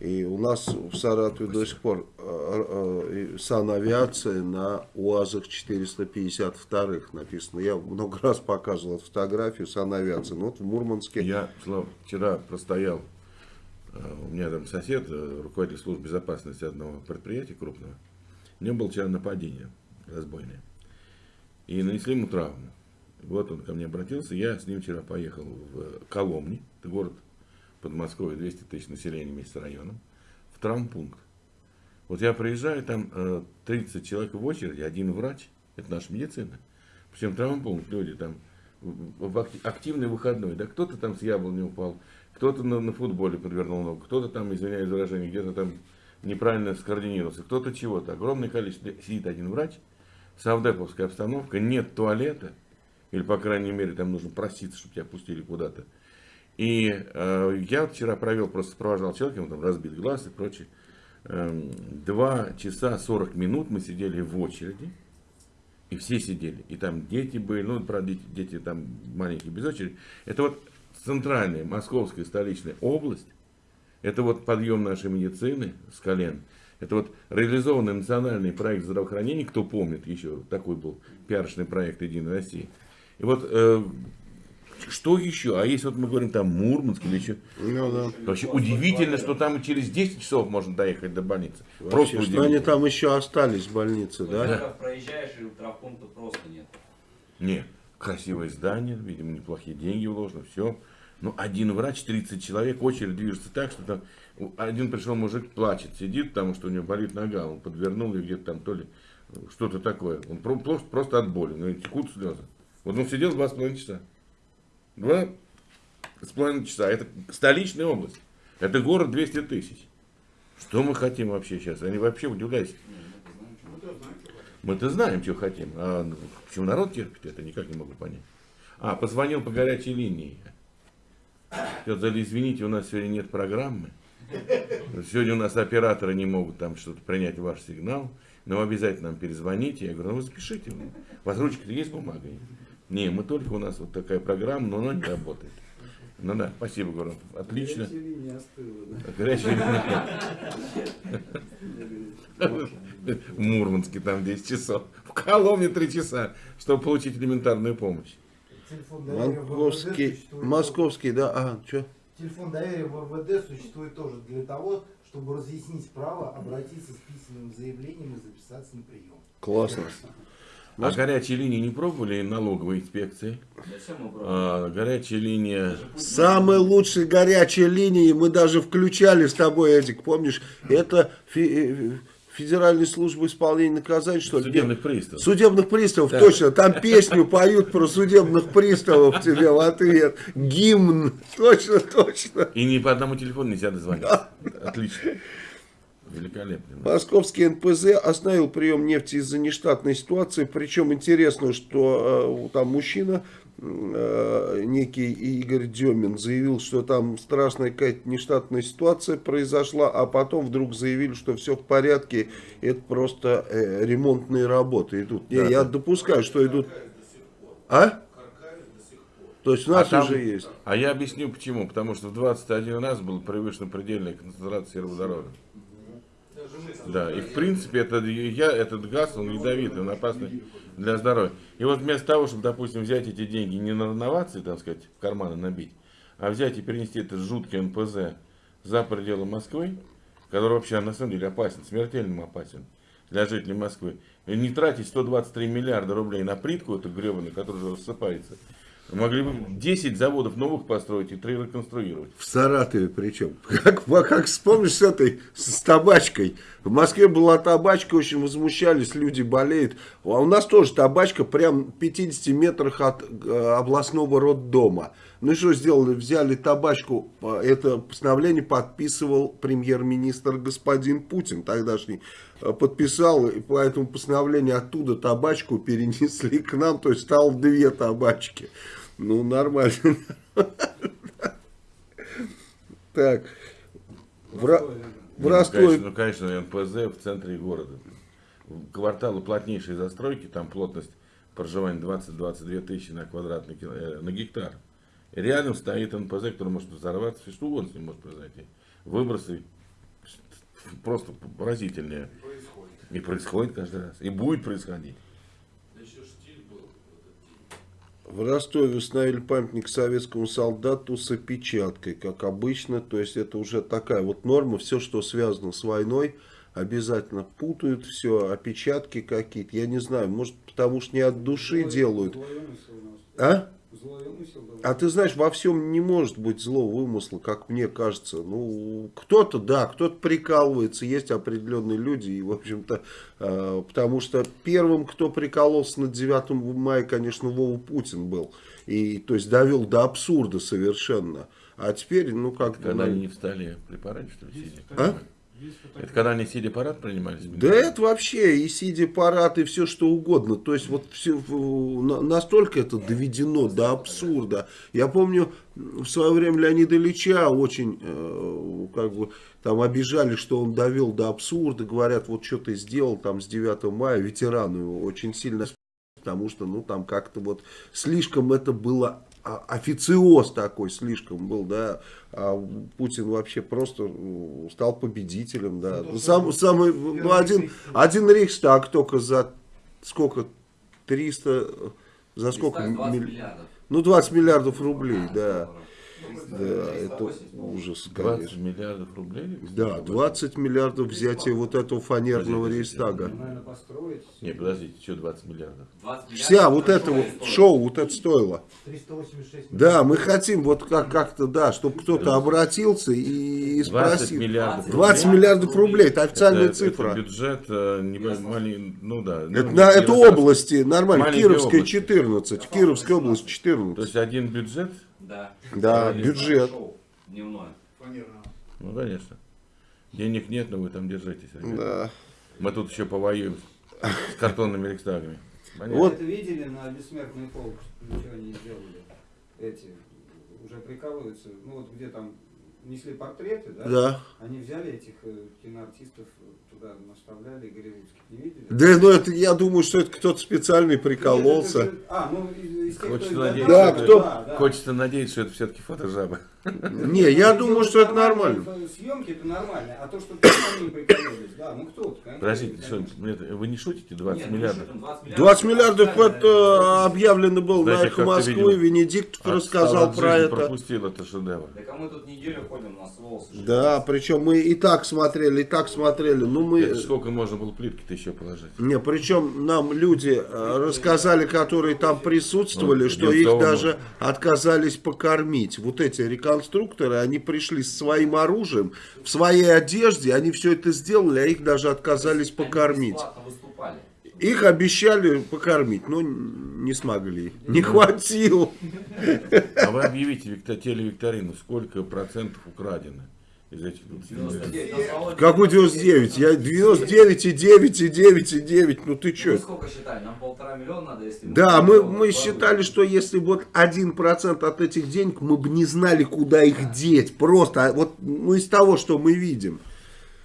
И у нас в Саратове до сих пор э, э, санавиация на УАЗах 452 написано. Я много раз показывал эту фотографию санавиации. Ну вот в Мурманске. Я, Слав, вчера простоял, э, у меня там сосед, руководитель службы безопасности одного предприятия крупного. У него было вчера нападение разбойное. И нанесли ему травму. Вот он ко мне обратился, я с ним вчера поехал в Коломни, город Подмосковье 200 тысяч населения вместе с районом, в травмпункт. Вот я приезжаю, там 30 э, человек в очереди, один врач, это наша медицина. Причем травмпункт, люди там в активный выходной, да кто-то там с яблони упал, кто-то на, на футболе подвернул ногу, кто-то там, извиняюсь за выражение, где-то там неправильно скоординировался, кто-то чего-то. Огромное количество, сидит один врач, савдеповская обстановка, нет туалета, или, по крайней мере, там нужно проситься, чтобы тебя пустили куда-то. И э, я вчера провел, просто провожал человека, ему там разбит глаз и прочее. Эм, два часа 40 минут мы сидели в очереди. И все сидели. И там дети были, ну, правда, дети, дети там маленькие без очереди. Это вот центральная московская столичная область. Это вот подъем нашей медицины с колен. Это вот реализованный национальный проект здравоохранения, кто помнит еще, такой был пиарочный проект Единой России. И вот э, что еще? А если вот мы говорим там Мурманск или еще. Ну, да. Вообще удивительно, что там через 10 часов можно доехать до больницы. Вообще, просто что они там еще остались в больнице, да? да? проезжаешь и травмпункта просто нет. Нет. Красивое здание, видимо, неплохие деньги вложены, все. Ну, один врач, 30 человек, очередь движется так, что там один пришел мужик, плачет, сидит, потому что у него болит нога, он подвернул ее где-то там то ли что-то такое. Он просто, просто от боли, ну, текут слезы. Вот он сидел два с половиной часа. Два с половиной часа. Это столичная область. Это город 200 тысяч. Что мы хотим вообще сейчас? Они вообще удивляются. Мы-то знаем, что хотим. А ну, почему народ терпит, это никак не могу понять. А, позвонил по горячей линии. Сказали, извините, у нас сегодня нет программы. Сегодня у нас операторы не могут там что-то принять ваш сигнал. Но обязательно нам перезвоните. Я говорю, ну вы запишите. У вас ручка есть бумага? Не, мы только у нас вот такая программа, но она не работает. Ну да, спасибо, Город. Отлично. Горячая линия остыла, да? Горячая линия. В Мурманске там 10 часов. В Коломне 3 часа, чтобы получить элементарную помощь. Московский, московский, да, а, что? Телефон доверия в МВД существует тоже для того, чтобы разъяснить право, обратиться с письменным заявлением и записаться на прием. Классно. А горячие линии не пробовали налоговой инспекции? А, горячая линия... Самые лучшие горячие линии мы даже включали с тобой, Эдик, помнишь? Это фи э, Федеральной службы исполнения наказаний, что ли? Судебных приставов. Судебных приставов, да. точно. Там песню поют про судебных приставов тебе в ответ. Гимн. Точно, точно. И ни по одному телефону нельзя дозвониться. Отлично. Великолепно. Московский НПЗ остановил прием нефти из-за нештатной ситуации. Причем интересно, что э, там мужчина, э, некий Игорь Демин, заявил, что там страшная какая-то нештатная ситуация произошла, а потом вдруг заявили, что все в порядке, это просто э, ремонтные работы идут. Да, Не, я допускаю, что идут... А? То есть у нас а там, уже есть. А я объясню почему. Потому что в 21 раз был превышена предельная концентрация сероводорода. Да, и в принципе это, я, этот газ, он ядовитый, он опасный для здоровья. И вот вместо того, чтобы, допустим, взять эти деньги не на новации, так сказать, в карманы набить, а взять и перенести этот жуткий НПЗ за пределы Москвы, который вообще на самом деле опасен, смертельно опасен для жителей Москвы, и не тратить 123 миллиарда рублей на плитку эту гребаную, которая уже рассыпается, Могли бы 10 заводов новых построить и 3 реконструировать. В Саратове причем. Как, как вспомнишь с этой, с табачкой. В Москве была табачка, очень возмущались, люди болеют. А у нас тоже табачка прям в 50 метрах от э, областного роддома. Ну и что сделали? Взяли табачку, это постановление подписывал премьер-министр господин Путин тогдашний. Э, подписал, и по этому постановлению оттуда табачку перенесли к нам, то есть стало две табачки. Ну, нормально. Так. В, ну, Ростове конечно, ну, конечно, НПЗ в центре города. Кварталы плотнейшей застройки, там плотность проживания 20-22 тысячи на квадратный кило- э, на гектар. И рядом стоит НПЗ, который может взорваться, все что угодно с ним может произойти. Выбросы просто поразительные. И происходит каждый раз. И будет происходить. В Ростове установили памятник советскому солдату с опечаткой, как обычно. То есть это уже такая вот норма. Все, что связано с войной, обязательно путают все, опечатки какие-то. Я не знаю, может потому что не от души делают. А? А ты знаешь, во всем не может быть злого вымысла, как мне кажется. Ну, кто-то, да, кто-то прикалывается, есть определенные люди, и, в общем-то, э, потому что первым, кто прикололся на 9 мая, конечно, Вова Путин был. И, то есть, довел до абсурда совершенно. А теперь, ну, как Когда они не встали при параде, что ли, сидя? А? Это когда они сидя парад принимали? Да это вообще и сидя парад, и все что угодно. То есть вот все, на- настолько это доведено до абсурда. Я помню, в свое время Леонида Ильича очень э, как бы там обижали, что он довел до абсурда. Говорят, вот что ты сделал там с 9 мая, ветерану очень сильно потому что, ну, там как-то вот слишком это было, официоз такой слишком был, да, а Путин вообще просто ну, стал победителем, да. Ну, Сам, самый, ну, один, один Рейхстаг только за сколько, 300, за сколько? Сколько? 20 милли- миллиардов. Ну, 20 миллиардов рублей, да. долларов. Да, 380, это 80, ужас, 20 конечно. миллиардов рублей? Да, 20 миллиардов взятия вот этого фанерного Подождите. Ну, построить. Не, подождите, что 20 миллиардов? 20 Вся миллиардов вот на это вот стоит. шоу, вот это стоило. 386 Да, мы хотим вот как- как-то, да, чтобы кто-то обратился и 20 спросил. миллиардов 20 рублей. миллиардов рублей, это официальная Это- цифра. Это бюджет, э, не малень- ну да. ну, Это, на, это области, нормально, Кировская области. 14, Кировская область То 14. есть один бюджет, Да. Да, бюджет. Дневное. ну конечно. Денег нет, но вы там держитесь. ребята. Да. Мы тут еще повоюем с картонными рейхстагами. Понятно? Вот. Это видели на бессмертный полк, ничего не сделали. Эти уже прикалываются. Ну вот где там несли портреты, да? Да. Они взяли этих э, киноартистов туда наставляли, голливудских. Не видели? Да, ну это, я думаю, что это кто-то специальный Нет, прикололся. это же- А, ну из, из тех, Хочется кто надеяться, Да, кто- да, да. Хочется надеяться, что это все-таки фотожаба. Не, я думаю, что это нормально. Съемки это нормально, а то, что они прикололись, да, ну кто-то, конечно. Подождите, это- вы не шутите 20 Нет, ну миллиардов? что там, 20 миллиардов. 20 миллиардов официально, это объявлено было на эхо Москвы, Отстал рассказал про это. пропустил это шедевр. Так а мы тут неделю ходим на волосы. Да, причем мы и так смотрели, и так смотрели. Ну мы. Это сколько можно было плитки-то еще положить? Не, причем нам люди э, рассказали, которые там присутствовали, Ну, что их даже можно. отказались покормить. Вот эти реконструкторы, они пришли с своим оружием, в своей одежде, они все это сделали, а их даже отказались покормить. Их обещали покормить, но не смогли. Не хватило. А вы объявите викто- телевикторину, сколько процентов украдено из этих 20 миллиардов? 99, на Володе Какой 99? Я 99 и 9 и 9 и 9. Ну ты Мы что? сколько считали? Нам полтора миллиона надо, если... Да, мы, мы считали, что если вот 1% от этих денег, мы бы не знали, куда их деть. Просто а вот ну, из того, что мы видим.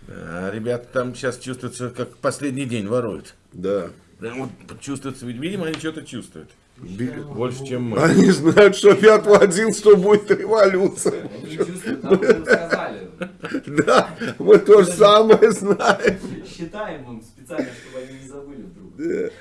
А ребята там сейчас чувствуется, как последний день воруют. Да. Прям вот чувствуется, ведь, видимо, они что-то чувствуют. Больше, чем мы. Они знают, что 5 11 будет революция. Они чувствуют, рассказали. Да, мы то же самое знаем. Считаем им специально, чтобы они не забыли вдруг.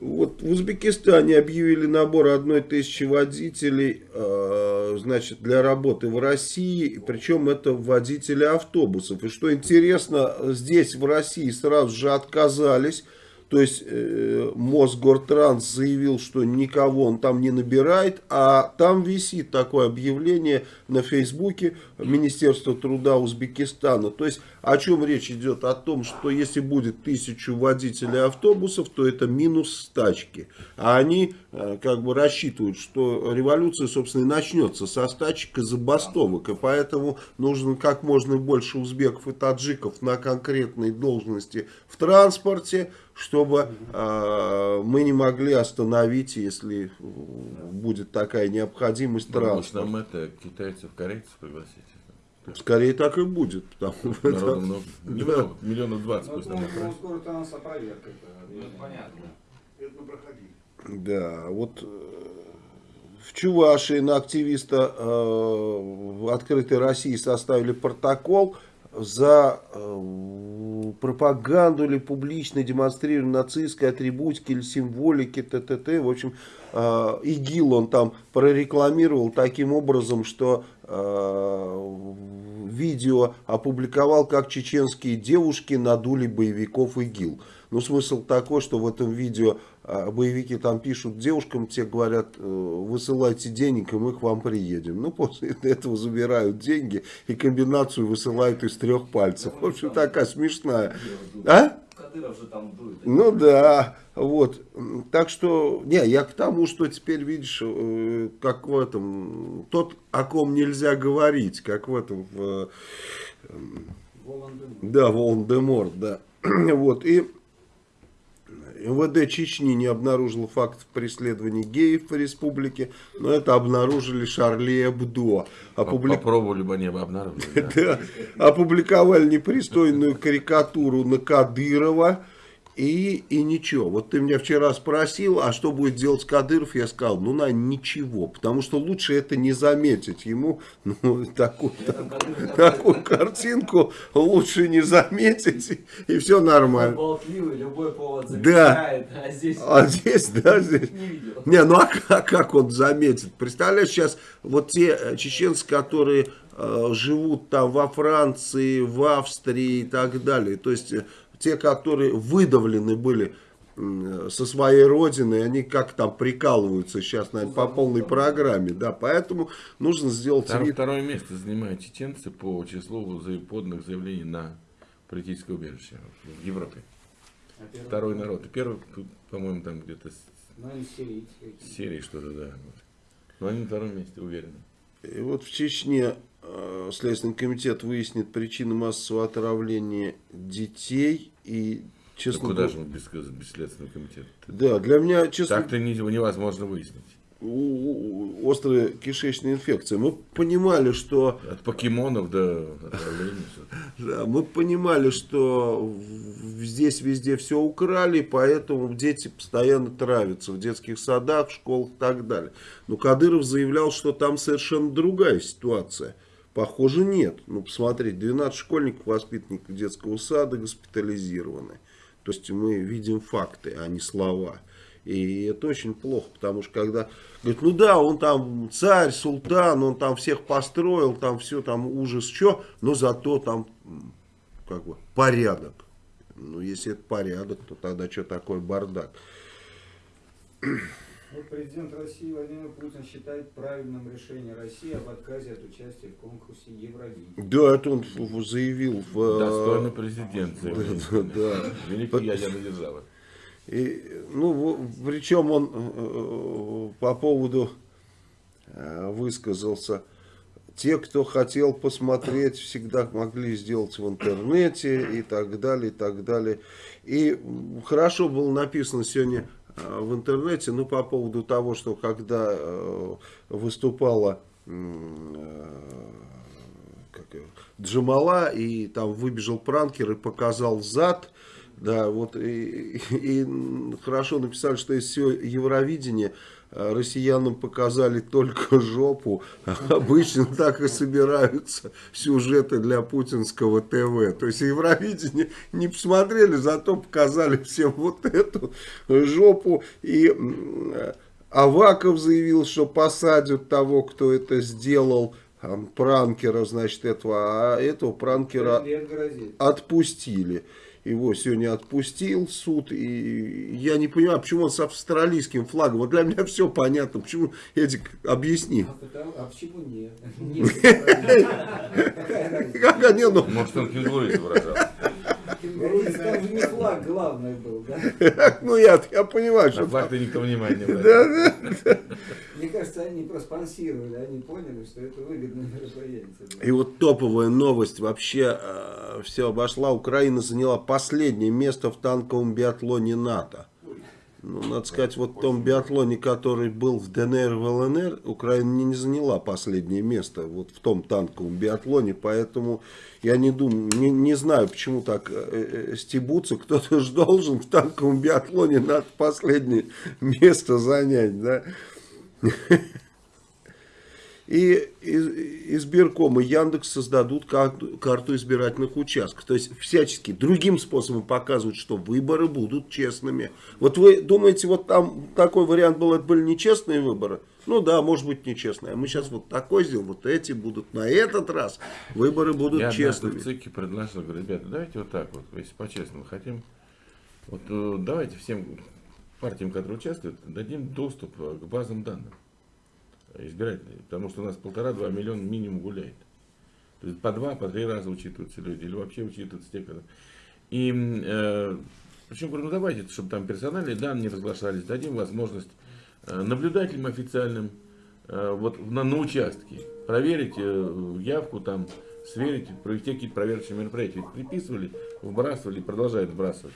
Вот в Узбекистане объявили набор одной тысячи водителей, э, значит, для работы в России, причем это водители автобусов. И что интересно, здесь в России сразу же отказались. То есть э, Мосгортранс заявил, что никого он там не набирает, а там висит такое объявление на Фейсбуке Министерства труда Узбекистана. То есть о чем речь идет? О том, что если будет тысячу водителей автобусов, то это минус стачки. А они э, как бы рассчитывают, что революция, собственно, и начнется со стачек и забастовок. И поэтому нужно как можно больше узбеков и таджиков на конкретной должности в транспорте, чтобы э, мы не могли остановить, если будет такая необходимость Может, транспорта. нам это китайцев, корейцев пригласить? Скорее так и будет. Потому что Народу это- много. Немного, миллионов двадцать Ну, ну, ну, отправят. скоро там нас опроверка. это Ну, это понятно. Это мы проходили. Да, вот э, в Чувашии на активиста э, в открытой России составили протокол за э, пропаганду или публичное демонстрирование нацистской атрибутики или символики т.т.т. В общем, э, ИГИЛ он там прорекламировал таким образом, что э, видео опубликовал, как чеченские девушки надули боевиков ИГИЛ. Ну, смысл такой, что в этом видео а, боевики там пишут девушкам, те говорят, э, высылайте денег, и мы к вам приедем. Ну, после этого забирают деньги и комбинацию высылают из трех пальцев. В общем, такая смешная. А? Кадыров же там дует. Ну да, вот. Так что, не, я к тому, что теперь видишь, э, как в этом, тот, о ком нельзя говорить, как в этом, в, Волан-де-Морт. да, Волан-де-Морт, да. Вот, и МВД Чечни не обнаружило фактов преследования геев в республике, но это обнаружили Шарли Эбдо. Опубли- Попробовали бы они бы обнаружили. Да, опубликовали непристойную карикатуру на Кадырова. И, и ничего. Вот ты меня вчера спросил, а что будет делать Кадыров? Я сказал, ну, на ничего. Потому что лучше это не заметить. Ему ну, такую, Кадыров такую картинку лучше не заметить. И, все нормально. болтливый, любой повод Да. замечает, а здесь А здесь, да, здесь. не видел. Не, ну а как, как он заметит? Представляешь, сейчас вот те э, чеченцы, которые э, живут там во Франции, в Австрии и так далее, то есть э, те, которые выдавлены были со своей родины, они как там прикалываются сейчас, наверное, по полной программе, да, поэтому нужно сделать Втор- вид. Второе место занимают чеченцы по числу поданных заявлений на политическое убежище в Европе. А первый- Второй народ. И первый, по-моему, там где-то с Ну, Сирии что-то, да. Но они на втором месте, уверены. И вот в Чечне Следственный комитет выяснит причины массового отравления детей и, Да честно куда говоря, же мы без, без следственного комитета? Да, для меня, честно, Так-то не- невозможно выяснить. острая кишечная инфекция. Мы понимали, что От покемонов до отравления. да, мы понимали, что здесь везде все украли, поэтому дети постоянно травятся в детских садах, школах и так далее. Но Кадыров заявлял, что там совершенно другая ситуация. Похоже, нет. Ну, посмотрите, 12 школьников, воспитанников детского сада госпитализированы. То есть мы видим факты, а не слова. И это очень плохо, потому что когда говорят, ну да, он там царь, султан, он там всех построил, там все, там ужас, что, но зато там как бы порядок. Ну, если это порядок, то тогда что такое бардак? Вот президент России Владимир Путин считает правильным решение России об отказе от участия в конкурсе Евровидения. Да, это он заявил в... э, Достойный президент. Да. Великий ядерная держава. И, ну, причем он э, по поводу э, высказался. Те, кто хотел посмотреть, всегда могли сделать в интернете и так далее, и так далее. И хорошо было написано сегодня э, в интернете, ну, по поводу того, что когда э, выступала э, как Джамала, и там выбежал пранкер и показал зад, да, вот и, и- и хорошо написали, что из всего Евровидения э, россиянам показали только жопу. Обычно так и собираются сюжеты для путинского ТВ. То есть Евровидение не посмотрели, зато показали всем вот эту жопу. И э, Аваков заявил, что посадят того, кто это сделал, э, пранкера, значит, этого, а этого пранкера отпустили. Его сегодня отпустил суд, и я не понимаю, почему он с австралийским флагом. Вот для меня все понятно. Почему, Эдик, объясни. А, потому- а почему нет? Как они, ну, Может, он кенгуру изображал. Говорится, Там же не флаг главный был, да? ну я, я понимаю, что... флаг-то никто внимания не Да, обратил. да. Мне кажется, они проспонсировали, они поняли, что это выгодное мероприятие. И вот топовая новость вообще все обошла. Украина заняла последнее место в танковом биатлоне НАТО. Ну, надо сказать, вот в том биатлоне, который был в ДНР и в ЛНР, Украина не заняла последнее место вот в том танковом биатлоне, поэтому я не думаю, не, не знаю, почему так э, э, стебутся, кто-то же должен в танковом биатлоне надо последнее место занять, да. И из- избирком и Яндекс создадут карту, избирательных участков. То есть всячески другим способом показывают, что выборы будут честными. Вот вы думаете, вот там такой вариант был, это были нечестные выборы? Ну да, может быть нечестные. А мы сейчас вот такой сделаем, вот эти будут на этот раз выборы будут Я честными. в ЦИКе предложил, говорю, ребята, давайте вот так вот, если по-честному хотим, вот э, давайте всем партиям, которые участвуют, дадим доступ э, к базам данных избирательным, потому что у нас полтора-два миллиона минимум гуляет. То есть по два, по три раза учитываются люди, или вообще учитываются те, которые... И, э, причем, говорю, ну давайте, чтобы там персональные данные разглашались, дадим возможность э, наблюдателям официальным э, вот на, на участке проверить э, явку, там, сверить, провести какие-то проверочные мероприятия. Ведь приписывали, вбрасывали продолжают вбрасывать.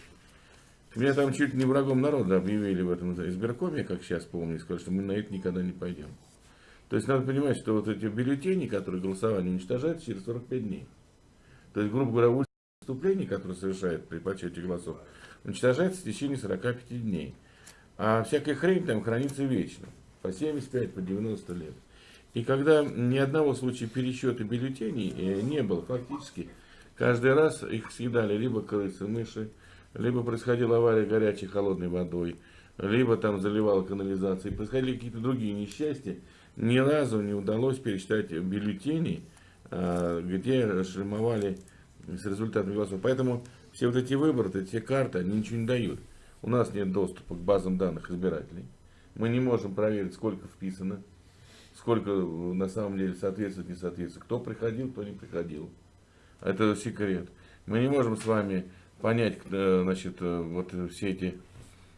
Меня там чуть не врагом народа объявили в этом избиркоме, как сейчас помню, и сказали, что мы на это никогда не пойдем. То есть надо понимать, что вот эти бюллетени, которые голосование уничтожаются через 45 дней. То есть, грубо говоря, выступление, которое совершает при подсчете голосов, уничтожается в течение 45 дней. А всякая хрень там хранится вечно. По 75, по 90 лет. И когда ни одного случая пересчета бюллетеней э, не было, фактически, каждый раз их съедали либо крысы, мыши, либо происходила авария горячей холодной водой, либо там заливала канализация, происходили какие-то другие несчастья. Ни разу не удалось пересчитать бюллетени, а, где шлемовали с результатами голосов. Поэтому все вот эти выборы, эти карты, они ничего не дают. У нас нет доступа к базам данных избирателей. Мы не можем проверить, сколько вписано, сколько на самом деле соответствует, не соответствует, кто приходил, кто не приходил. Это секрет. Мы не можем с вами понять, э, значит, э, вот все эти,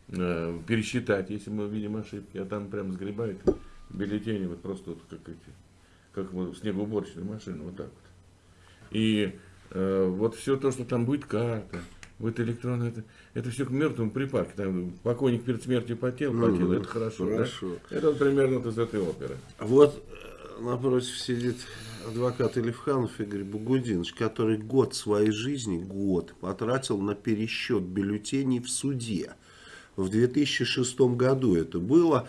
э, пересчитать, если мы видим ошибки, а там прям сгребают бюллетени, вот просто вот как эти, как вот снегоуборочная машина, вот так вот. И э, вот все то, что там будет карта, будет электронно, это, это все к мертвому припарке. Там покойник перед смертью потел, потел, Мгм, это хорошо. да? хорошо. Это вот примерно вот из этой оперы. Вот э, напротив сидит адвокат Илевханов Игорь Бугудинович, который год своей жизни, год, потратил на пересчет бюллетеней в суде. В 2006 году это было,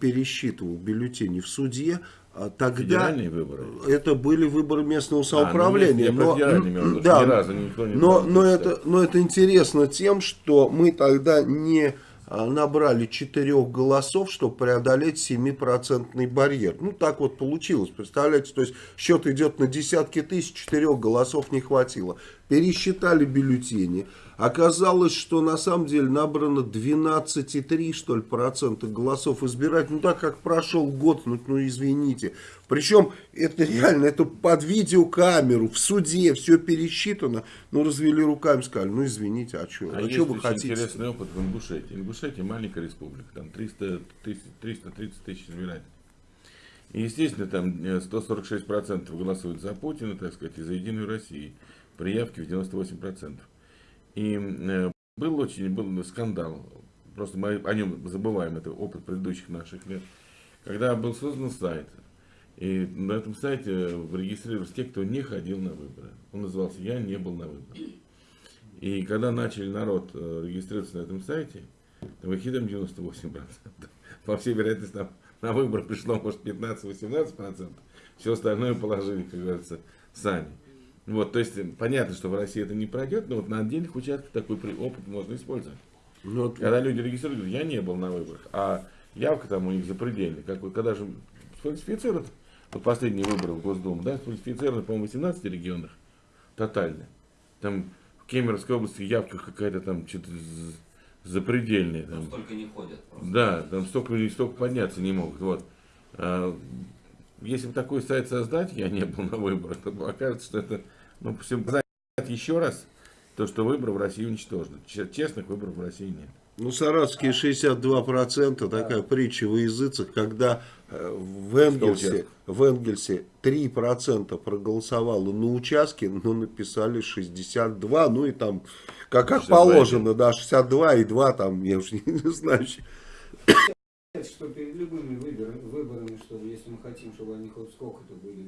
пересчитывал бюллетени в суде. а Тогда Федеральные выборы. это были выборы местного А, ну, самоуправления. я про но, да, ни разу никто не но, но, это, но это интересно тем, что мы тогда не а, набрали четырех голосов, чтобы преодолеть 7% барьер. Ну, так вот получилось, представляете? То есть, счет идет на десятки тысяч, четырех голосов не хватило. Пересчитали бюллетени. Оказалось, что на самом деле набрано 12,3 что ли процента голосов избирателей. Ну, так как прошел год, ну, ну извините. Причем это реально, это под видеокамеру, в суде, все пересчитано. Ну, развели руками, сказали, ну, извините, а что, А а что вы хотите? интересный опыт в Ингушетии. Ингушетия маленькая республика, там 300 тысяч, 330 тысяч избирателей. И, естественно, там э, 146% голосуют за Путина, так сказать, и за Единую Россию. При явке в 98%. И э, был очень был скандал, просто мы о нем забываем, это опыт предыдущих наших лет, когда был создан сайт, и на этом сайте регистрировались те, кто не ходил на выборы. Он назывался «Я не был на выборах». И когда начали народ э, регистрироваться на этом сайте, там 98%. По всей вероятности, на, на выборы пришло, может, 15-18%. Все остальное положили, как говорится, сами. Вот, то есть, понятно, что в России это не пройдет, но вот на отдельных участках такой опыт можно использовать. Ну, вот Когда люди регистрируют, говорят, я не был на выборах, а явка там у них запредельная. Как, вот когда же сфальсифицировать, вот последние выборы в Госдуму, да, сфальсифицированы, по-моему, в 18 регионах, тотально. Там в Кемеровской области явка какая-то там что-то запредельная. Там. Столько не ходят просто. Да, там столько людей столько подняться не могут. Вот. Если бы такой сайт создать, я не был на выборах, то окажется, что это, ну, всем еще раз, то, что выборы в России уничтожены. Че- Честных выборов в России нет. Ну, саратовские 62%, такая притча во языцах, когда э, в Энгельсе, в Энгельсе 3% проголосовало на участке, но написали 62, ну и там Как, как 62,5. положено, да, 62 и 2 там, я уж не, не знаю. Что перед любыми выборами, выборами, что если мы хотим, чтобы они хоть сколько-то были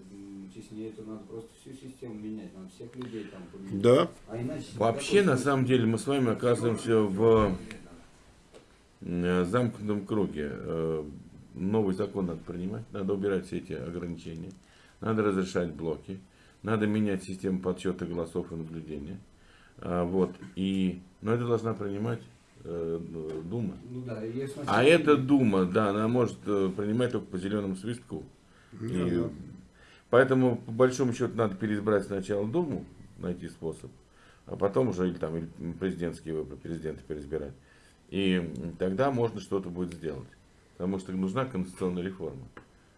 честнее, то надо просто всю систему менять, надо всех людей там поменять. Да. А иначе Вообще, на самом деле, мы с вами оказываемся в э, замкнутом круге. Э, Новый закон надо принимать, надо убирать все эти ограничения, надо разрешать блоки, надо менять систему подсчета голосов и наблюдения. А, Вот. И, но это должна принимать э, Дума. Ну да, если А эта Дума, да, она может э, принимать только по зеленому свистку. Ну И поэтому, по большому счету, надо переизбрать сначала Думу, найти способ, а потом уже или там или президентские выборы, президента переизбирать. И тогда можно что-то будет сделать. Потому что нужна конституционная реформа.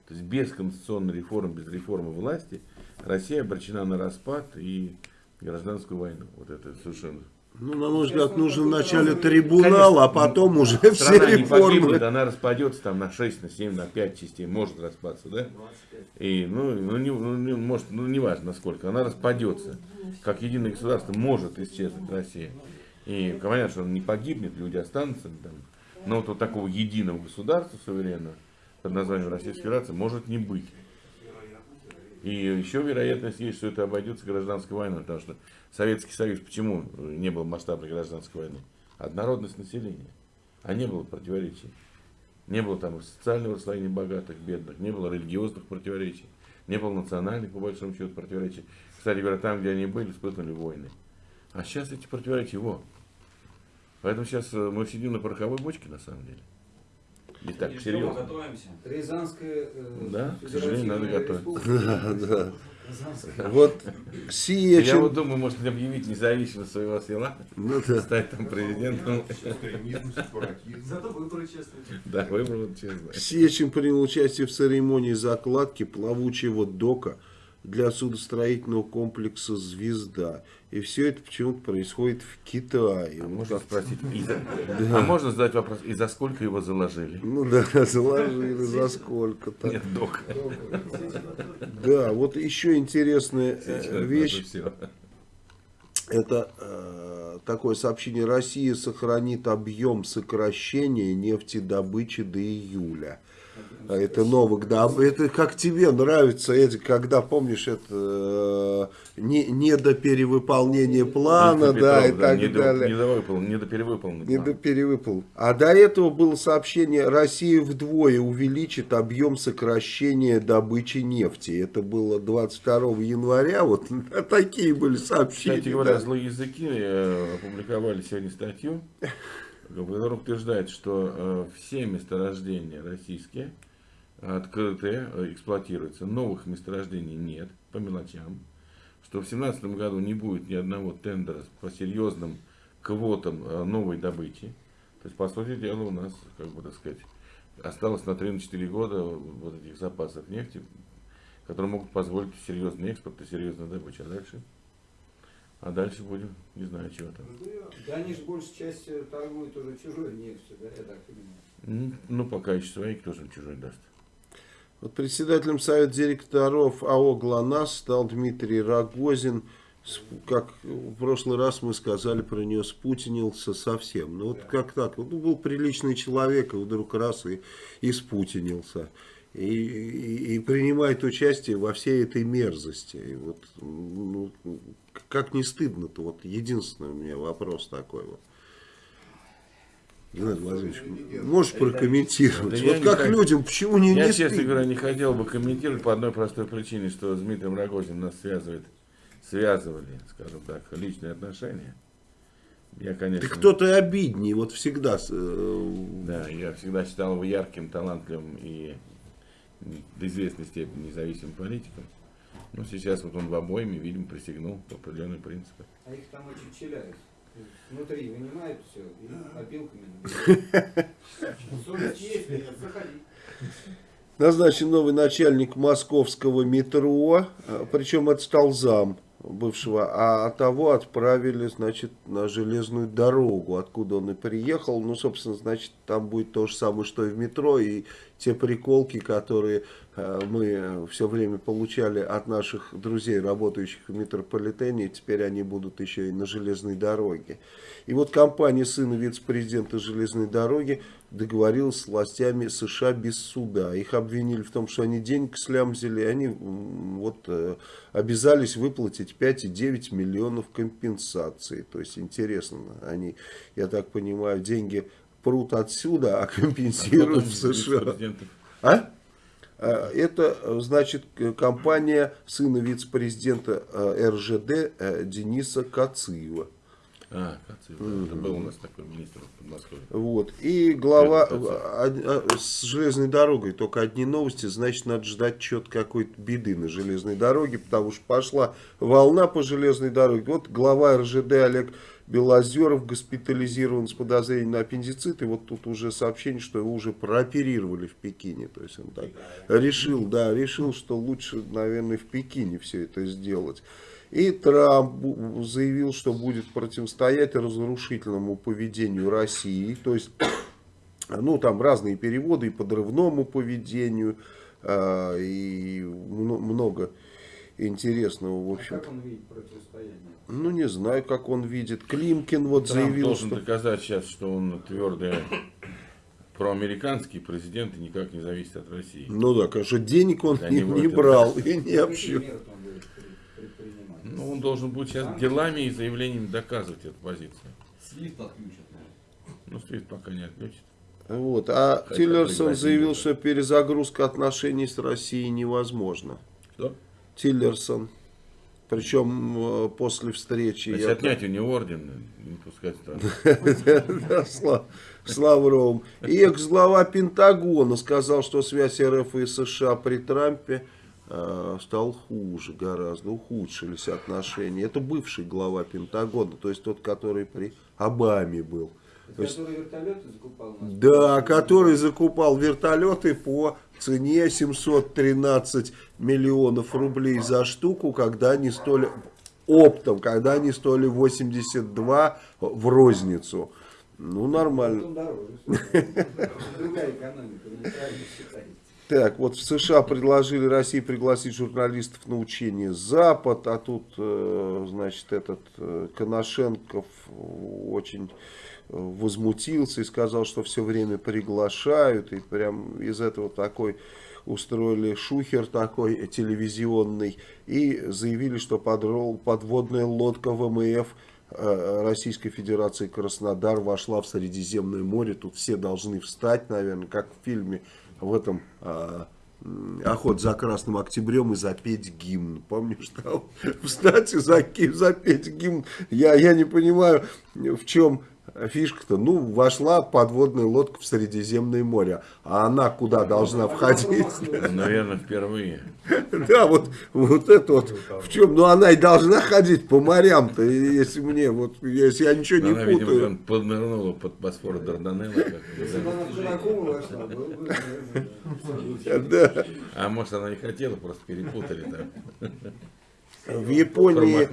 То есть без конституционной реформы, без реформы власти Россия обречена на распад и гражданскую войну. Вот это совершенно Ну, на мой взгляд, нужен вначале трибунал, а потом уже все Страна не погибнет, реформы. она распадется там на 6, на 7, на 5 частей, может распасться, да? И, ну, ну, не, ну, не- может, ну, не важно насколько, она распадется. Как единое государство может исчезнуть Россия. И понятно, что она не погибнет, люди останутся там. Но вот, вот такого единого государства суверенного под названием Российской Федерации может не быть. И еще вероятность есть, что это обойдется гражданской войной, потому что Советский Союз, почему не было масштабной гражданской войны? Однородность населения, а не было противоречий. Не было там социального расслоения богатых, бедных, не было религиозных противоречий, не было национальных, по большому счету, противоречий. Кстати говоря, там, где они были, вспыхнули войны. А сейчас эти противоречия, во. Поэтому сейчас э, мы сидим на пороховой бочке, на самом деле. И так, И серьезно. готовимся. Рязанская э, Да, к сожалению, надо готовиться. Вот сия, Я вот думаю, может объявить независимость своего села, Ну стать там президентом. Зато выборы честные. Да, выбрал, честно. Сечин принял участие в церемонии закладки плавучего дока для судостроительного комплекса «Звезда». И все это почему-то происходит в Китае. А можно спросить, и за- а можно задать вопрос, и за сколько его заложили? Ну да, заложили за сколько-то. Нет, док. Да, вот еще интересная э, вещь. Всё. Это э, такое сообщение. Россия сохранит объем сокращения нефтедобычи до июля. А Это Новак, да. Это как тебе нравится, эти, когда, помнишь, это э, не, не до перевыполнения плана, Виктор да, и Петров, так не до- далее. Не довыполнен, не до перевыполнен. Не до перевыпал. А до этого было сообщение, Россия вдвое увеличит объем сокращения добычи нефти. Это было 22 января, вот такие были сообщения. Кстати говоря, да. злые языки э, опубликовали сегодня статью, в которой утверждает, что э, все месторождения российские открытые, э, эксплуатируются, новых месторождений нет, по мелочам, что в 2017 году не будет ни одного тендера по серьезным квотам э, новой добычи. То есть, по сути дела, у нас, как бы так сказать, осталось на 3-4 года вот этих запасов нефти, которые могут позволить серьезный экспорт и серьезную добычу. А дальше? А дальше будем, не знаю, чего там. Да они же большей частью торгуют уже чужой нефтью, да, я так понимаю. Ну, пока еще свои, кто же чужой даст. Вот председателем Совета директоров АО «ГЛОНАСС» стал Дмитрий Рогозин. Как в прошлый раз мы сказали про него, спутинился совсем. Ну вот как так? Вот был приличный человек, и вдруг раз и, и спутинился. И, и- и принимает участие во всей этой мерзости. И вот, ну, как не стыдно-то? Вот единственный у меня вопрос такой вот. Геннадий Владимирович, можешь прокомментировать? Да вот не как хочу. людям, почему не, Я, не честно стыдно? говоря, не хотел бы комментировать по одной простой причине, что с Дмитрием Рогозиным нас связывает, связывали, скажем так, личные отношения. Я, конечно, Ты кто-то и обидней, вот всегда. э, да, я всегда считал его ярким, талантливым и до известной степени независимым политиком. Но сейчас вот он в обоими, видимо, присягнул по определенным принципам. А их там очень челяют. Внутри вынимают все и опилками. Совесть есть, заходи. Назначен новый начальник московского метро, э, причем это стал зам. бывшего, а того отправили, значит, на железную дорогу, откуда он и приехал. Ну, собственно, значит, там будет то же самое, что и в метро, и те приколки, которые мы все время получали от наших друзей, работающих в метрополитене, теперь они будут еще и на железной дороге. И вот компания сына вице-президента железной дороги договорилась с властями США без суда. Их обвинили в том, что они денег слямзили, и они вот э, обязались выплатить 5,9 миллионов компенсаций. То есть интересно, они, я так понимаю, деньги прут отсюда, а компенсируют в США. А? А? Это, значит, компания сына вице-президента э, РЖД э, Дениса Кациева. А, Кацев, mm это был у нас такой министр в Подмосковье. Вот. И глава с железной дорогой, только одни новости, значит, надо ждать что-то какой-то беды на железной дороге, потому что пошла волна по железной дороге. Вот глава РЖД Олег Белозеров госпитализирован с подозрением на аппендицит, и вот тут уже сообщение, что его уже прооперировали в Пекине. То есть он так решил, да, решил, что лучше, наверное, в Пекине все это сделать. И Трамп заявил, что будет противостоять разрушительному поведению России. То есть, ну, там разные переводы и подрывному поведению, э, и много интересного, в общем. А как он видит противостояние? Ну, не знаю, как он видит. Климкин вот Трамп заявил, должен что... доказать сейчас, что он твердый проамериканский президент и никак не зависит от России. Ну да, конечно, денег он не, не брал и не предпринимать? Ну, он должен будет сейчас делами и заявлениями доказывать эту позицию. Свифт отключат, наверное. Ну, Свифт пока не отключит. Вот. А Хотя Тиллерсон заявил, что перезагрузка отношений с Россией невозможна. Что? Тиллерсон. Причем э, после встречи... Значит, я- отнять у него орден, не пускать в страну. С Лавровым. И экс-глава Пентагона сказал, что связь РФ и США при Трампе э, стал хуже гораздо, ухудшились отношения. Это бывший глава Пентагона, то есть тот, который при Обаме был. То есть- Который вертолеты закупал? Да, который закупал вертолеты по цене 713 миллионов рублей за штуку, когда они стоили оптом, когда они стоили 82 в розницу. Ну, нормально. Считаете. Так, вот в США предложили России пригласить журналистов на учение Запад, а тут, э, значит, этот э, Коношенков очень возмутился и сказал, что все время приглашают, и прям из этого такой устроили шухер такой телевизионный, и заявили, что подрол- подводная лодка ВМФ э, Российской Федерации Краснодар вошла в Средиземное море. Тут все должны встать, наверное, как в фильме в этом а, «Охот за Красным Октябрем» и запеть гимн. Помнишь там? Встать и заки- запеть гимн. Я, я не понимаю, в чем фишка-то. Ну, вошла подводная лодка в Средиземное море. А она куда должна входить? Наверное, впервые. Да, вот, вот это вот в чем. Ну, она и должна ходить по морям-то, если мне, вот, если я ничего не Она, видимо, путаю. поднырнула под Босфор Дарданелла. Если бы бы, она в Кулакова вошла, было бы, наверное, Да. да. А может, она не хотела, просто перепутали там. В Японии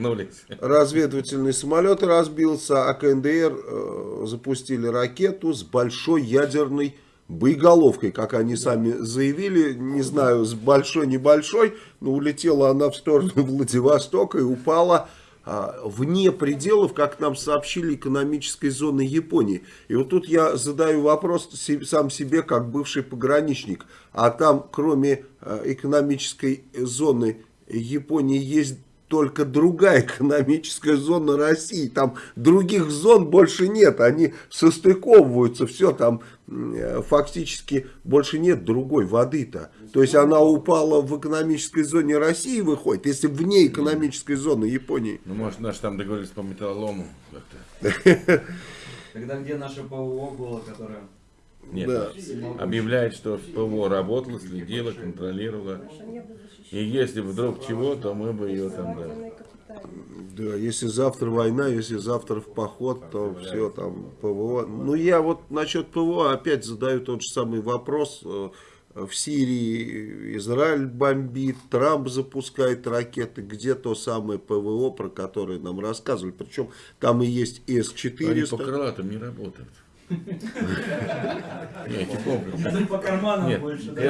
разведывательный самолет разбился, а КНДР э, запустили ракету с большой ядерной боеголовкой, как они сами заявили, не знаю, с большой, небольшой, но улетела она в сторону Владивостока и упала а, вне пределов, как нам сообщили, экономической зоны Японии. И вот тут я задаю вопрос сам себе, как бывший пограничник, а там, кроме э, экономической зоны Японии, есть только другая экономическая зона России. Там других зон больше нет. Они состыковываются. Все там э, фактически больше нет другой воды-то. То есть она упала в экономической зоне России выходит, если вне экономической зоны Японии. Ну, может, наши там договорились по металлолому как-то. Тогда где наше ПВО было, которое... Нет, Да. объявляет, что ПВО работало, следило, контролировало. И если вдруг чего, то мы бы ее там, да. Да, если завтра война, если завтра в поход, то все там ПВО. Ну я вот насчет ПВО опять задаю тот же самый вопрос. Э, в Сирии Израиль бомбит, Трамп запускает ракеты, где то самое ПВО, про которое нам рассказывали. Причем там и есть Они по С-400. крылатым не работают. Нет, эти комплексы. По карманам Нет, больше. да.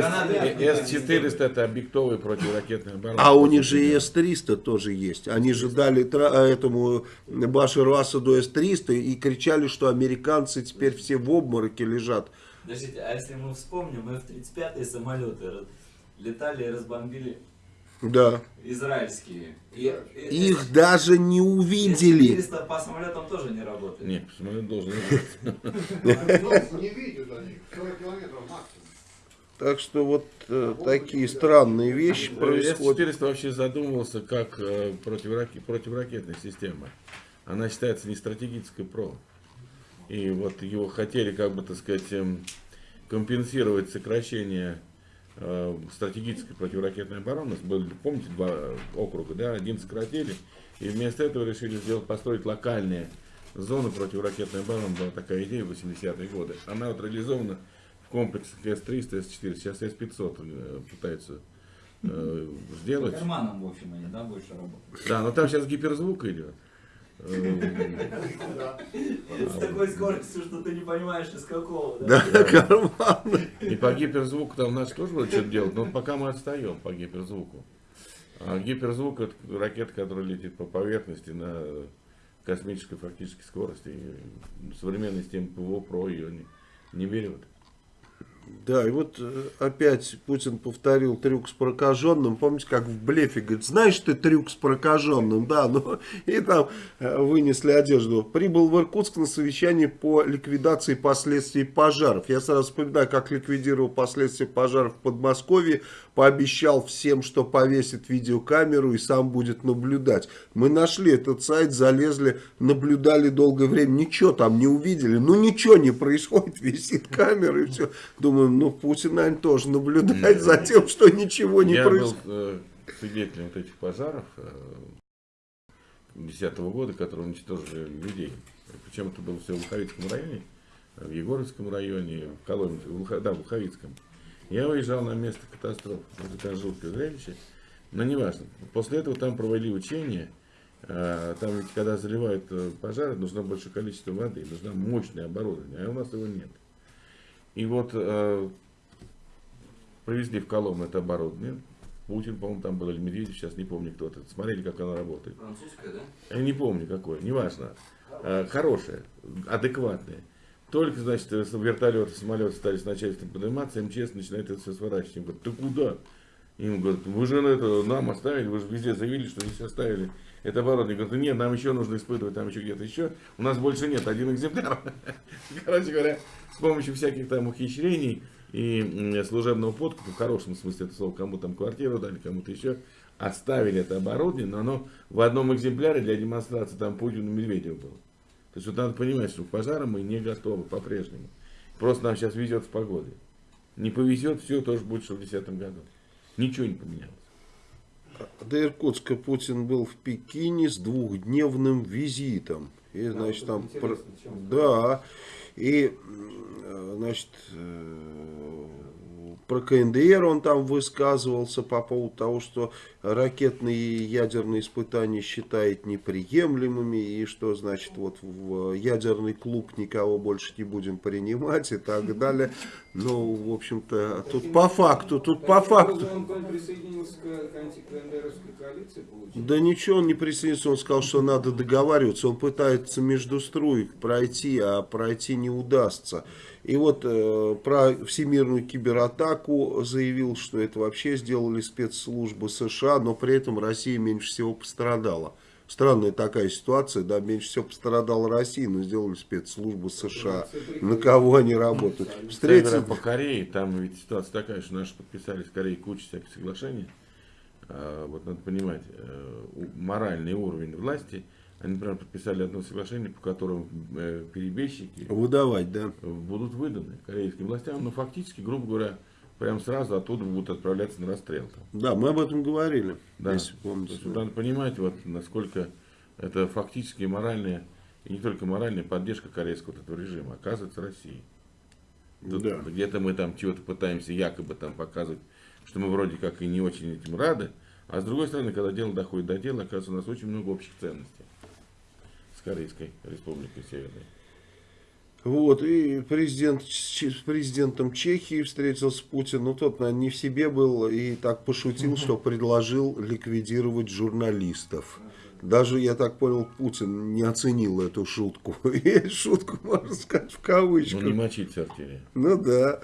С- С-400 это объектовые противоракетные обороны. А у них же и С-300 тоже есть. Они же дали а, этому Башару Асаду С-300 и кричали, что американцы теперь все в обмороке лежат. Подождите, а если мы вспомним, F-35 самолеты летали и разбомбили Да. израильские. И, и- Их даже не увидели. С-400 по самолетам тоже не работает. Нет, самолет должен летать. Не видят они, 40 километров максимум. Так что вот э, такие странные вещи происходят. С-400 вообще задумывался как э, противораке- противоракетная система. Она считается не стратегической ПРО. И вот его хотели, как бы так сказать, эм, компенсировать сокращение э, стратегической противоракетной обороны. Были, помните, два округа, да, один сократили. И вместо этого решили сделать, построить локальные зоны противоракетной обороны. Была такая идея в 80-е годы. Она вот реализована в комплексах С-300, С-400. Сейчас С-500 э, пытаются э, По сделать. карманам, в общем, они, да, больше работают. Да, но там сейчас гиперзвук идет. Э, С такой скоростью, что ты не понимаешь, из какого. Да? Да, карман. И по гиперзвуку там нас тоже будут что-то делать, но пока мы отстаем по гиперзвуку. А гиперзвук это ракета, которая летит по поверхности на космической фактически скорости. И современные системы ПВО ПРО ее не, не берет. Да, и вот э, опять Путин повторил трюк с прокаженным. Помните, как в блефе говорит, знаешь ты трюк с прокаженным? Да, ну и там э, вынесли одежду. Прибыл в Иркутск на совещание по ликвидации последствий пожаров. Я сразу вспоминаю, как ликвидировал последствия пожаров в Подмосковье. Пообещал всем, что повесит видеокамеру и сам будет наблюдать. Мы нашли этот сайт, залезли, наблюдали долгое время. Ничего там не увидели. Ну ничего не происходит, висит камера и все. Думаем, ну Путин, наверное, тоже наблюдает за тем, что ничего не Я был происходит. э, свидетелем вот этих пожаров э, 2010 года, которые уничтожили людей. Причем это было все в Луховицком районе, в Егоровском районе, в Коломе, в Луха- да, в Луховицком. Я выезжал на место катастрофы. Это жуткое зрелище. Но неважно. После этого там провели учения. А, Там ведь когда заливают э, пожары, нужно большое количество воды, нужно мощное оборудование, а у нас его нет. И вот э, привезли в Коломну это оборудование. Путин, по-моему, там был, или Медведев, сейчас не помню кто это. Смотрели, как оно работает. Французская, да? Я не помню какое, неважно. Э, Хорошее, адекватное. Только, значит, вертолеты, самолеты стали с начальством подниматься, МЧС начинает это все сворачивать. Им говорят, ты куда? Им говорят, вы же это нам оставили, вы же везде заявили, что здесь оставили это оборудование. Говорят, нет, нам еще нужно испытывать, там еще где-то еще. У нас больше нет, один экземпляр. Короче говоря, с помощью всяких там ухищрений и служебного подкупа, в хорошем смысле это слово, кому там квартиру дали, кому-то еще, оставили это оборудование, но оно в одном экземпляре для демонстрации там Путину и Медведеву было. То есть вот надо понимать, что к пожарам мы не готовы по-прежнему. Просто нам сейчас везет с погодой. Не повезет, все тоже будет, что в 2010 году. Ничего не поменялось. До Иркутска Путин был в Пекине с двухдневным визитом. И, значит, там... Про- Да. И, м, значит, э, про КНДР он там высказывался по поводу того, что ракетные и ядерные испытания считает неприемлемыми, и что, значит, вот в ядерный клуб никого больше не будем принимать и так далее. Ну, в общем-то, тут по факту, тут по факту. образом, Он, он присоединился к, к антикндеровской коалиции, получается? Да ничего, он не присоединился, он сказал, что надо договариваться. Он пытается между струек пройти, а пройти не удастся. И вот э, про всемирную кибератаку заявил, что это вообще сделали спецслужбы США, но при этом Россия меньше всего пострадала. Странная такая ситуация, да, меньше всего пострадала Россия, но сделали спецслужбы США. На кого они работают? Кстати Встретил... говоря, по Корее, там ведь ситуация такая, что наши подписали с Кореей кучу всяких соглашений. А, вот надо понимать, э, моральный уровень власти, они, например, подписали одно соглашение, по которому э, перебежчики Выдавать, да. будут выданы корейским властям, но фактически, грубо говоря, прям сразу оттуда будут отправляться на расстрел. Да, мы об этом говорили, Да. если помните. есть, надо понимать, вот, насколько это фактически моральная, и не только моральная поддержка корейского вот этого режима оказывается России. Тут Да. Где-то мы там чего-то пытаемся якобы там показывать, что мы вроде как и не очень этим рады. А с другой стороны, когда дело доходит до дела, оказывается, у нас очень много общих ценностей с Корейской Республикой Северной. Вот, и президент, с президентом Чехии встретился Путин, ну тот, наверное, не в себе был и так пошутил, что предложил ликвидировать журналистов. Даже, я так понял, Путин не оценил эту шутку. И шутку, можно сказать, в Ну, кавычках. не мочить. Ну да.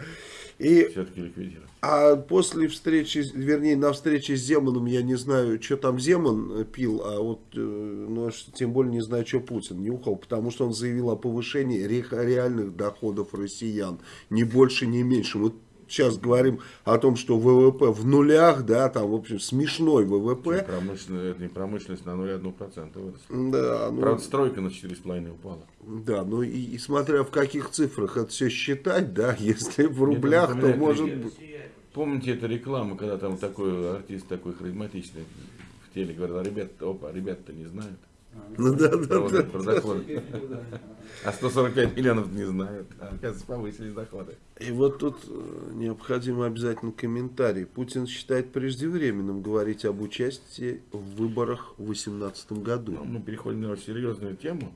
И Все-таки ликвидировать. А после встречи, вернее, на встрече с Земаном, я не знаю, что там Земан э, пил, а вот, э, ну, тем более не знаю, что Путин нюхал, потому что он заявил о повышении ре- реальных доходов россиян, ни больше, ни меньше. Вот сейчас говорим о том, что ВВП в нулях, да, там, в общем, смешной ВВП. Промышленность, это не промышленность на 0,1% выросла. Да, ну, Правда, стройка на 4,5 упала. да, ну и, и смотря в каких цифрах это все считать, да, если в Мне рублях, то может быть... Помните эту рекламу, когда там такой артист такой харизматичный в теле говорил, ребят, опа, ребята-то не знают. Ну да, да, да. про доходы. А 145 миллионов не знают. Оказывается, повысились доходы. И вот тут э, необходимо обязательно комментарий. Путин считает преждевременным говорить об участии в выборах в 2018 году. Ну, мы переходим на очень серьезную тему.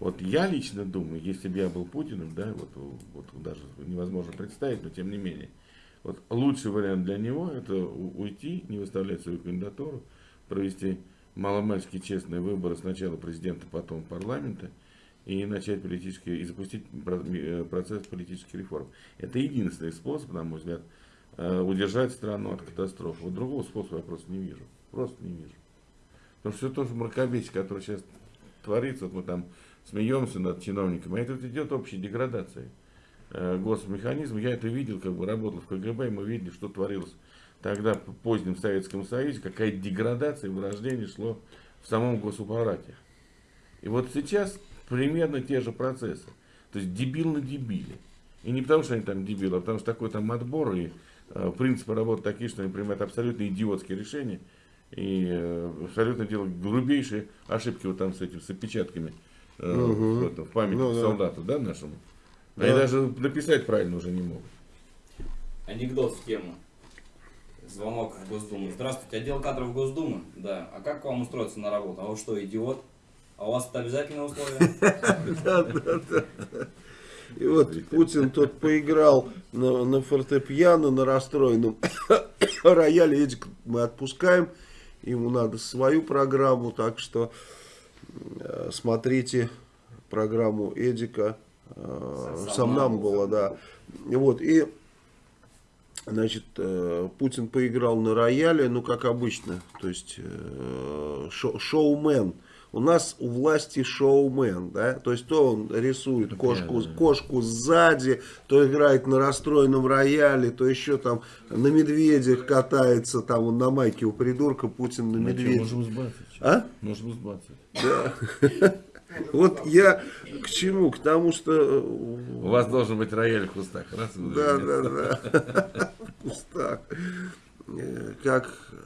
Вот я лично думаю, если бы я был Путиным, да, вот, вот даже невозможно представить, но тем не менее, вот лучший вариант для него это уйти, не выставлять свою кандидатуру, провести маломальски честные выборы сначала президента, потом парламента и начать политические и запустить э, процесс политических реформ. Это единственный способ, на мой взгляд, э, удержать страну от катастрофы. Вот другого способа я просто не вижу. Просто не вижу. Потому что все то же мракобесие, которое сейчас творится, вот мы там смеемся над чиновниками, а это вот идет общей деградацией э, госмеханизма. Я это видел, как бы работал в КГБ, и мы видели, что творилось тогда в позднем Советском Союзе, какая деградация и вырождение шло в самом госаппарате. И вот сейчас примерно те же процессы. То есть дебил на дебиле. И не потому, что они там дебилы, а потому что такой там отбор и э, принципы работы такие, что они принимают абсолютно идиотские решения и э, абсолютно делают грубейшие ошибки вот там с этим, с опечатками э, в, этом, в памяти Ну да. солдату, да, нашему. Они Да. даже написать правильно уже не могут. Анекдот в тему. Звонок в Госдуму. Здравствуйте, отдел кадров Госдумы? Да. А как вам устроиться на работу? А вы что, идиот? А у вас это обязательное условие? И вот Путин тот поиграл на, на фортепиано, на расстроенном рояле. Эдик мы отпускаем. Ему надо свою программу, так что э, смотрите программу Эдика. Э, Сомнамбула, да. И Вот, и Значит, э, Путин поиграл на рояле, ну, как обычно, то есть э, шо- шоумен. У нас у власти шоумен, да, то есть то он рисует кошку, да. кошку сзади, то играет на расстроенном рояле, то еще там на медведях катается, там он на майке у придурка, Путин на медведях. можем сбацать. А? Можем сбацать. Вот я к чему? К тому, что... э, У вас должен быть рояль в кустах. Раз, Да, да, да. В кустах. Э, Как э,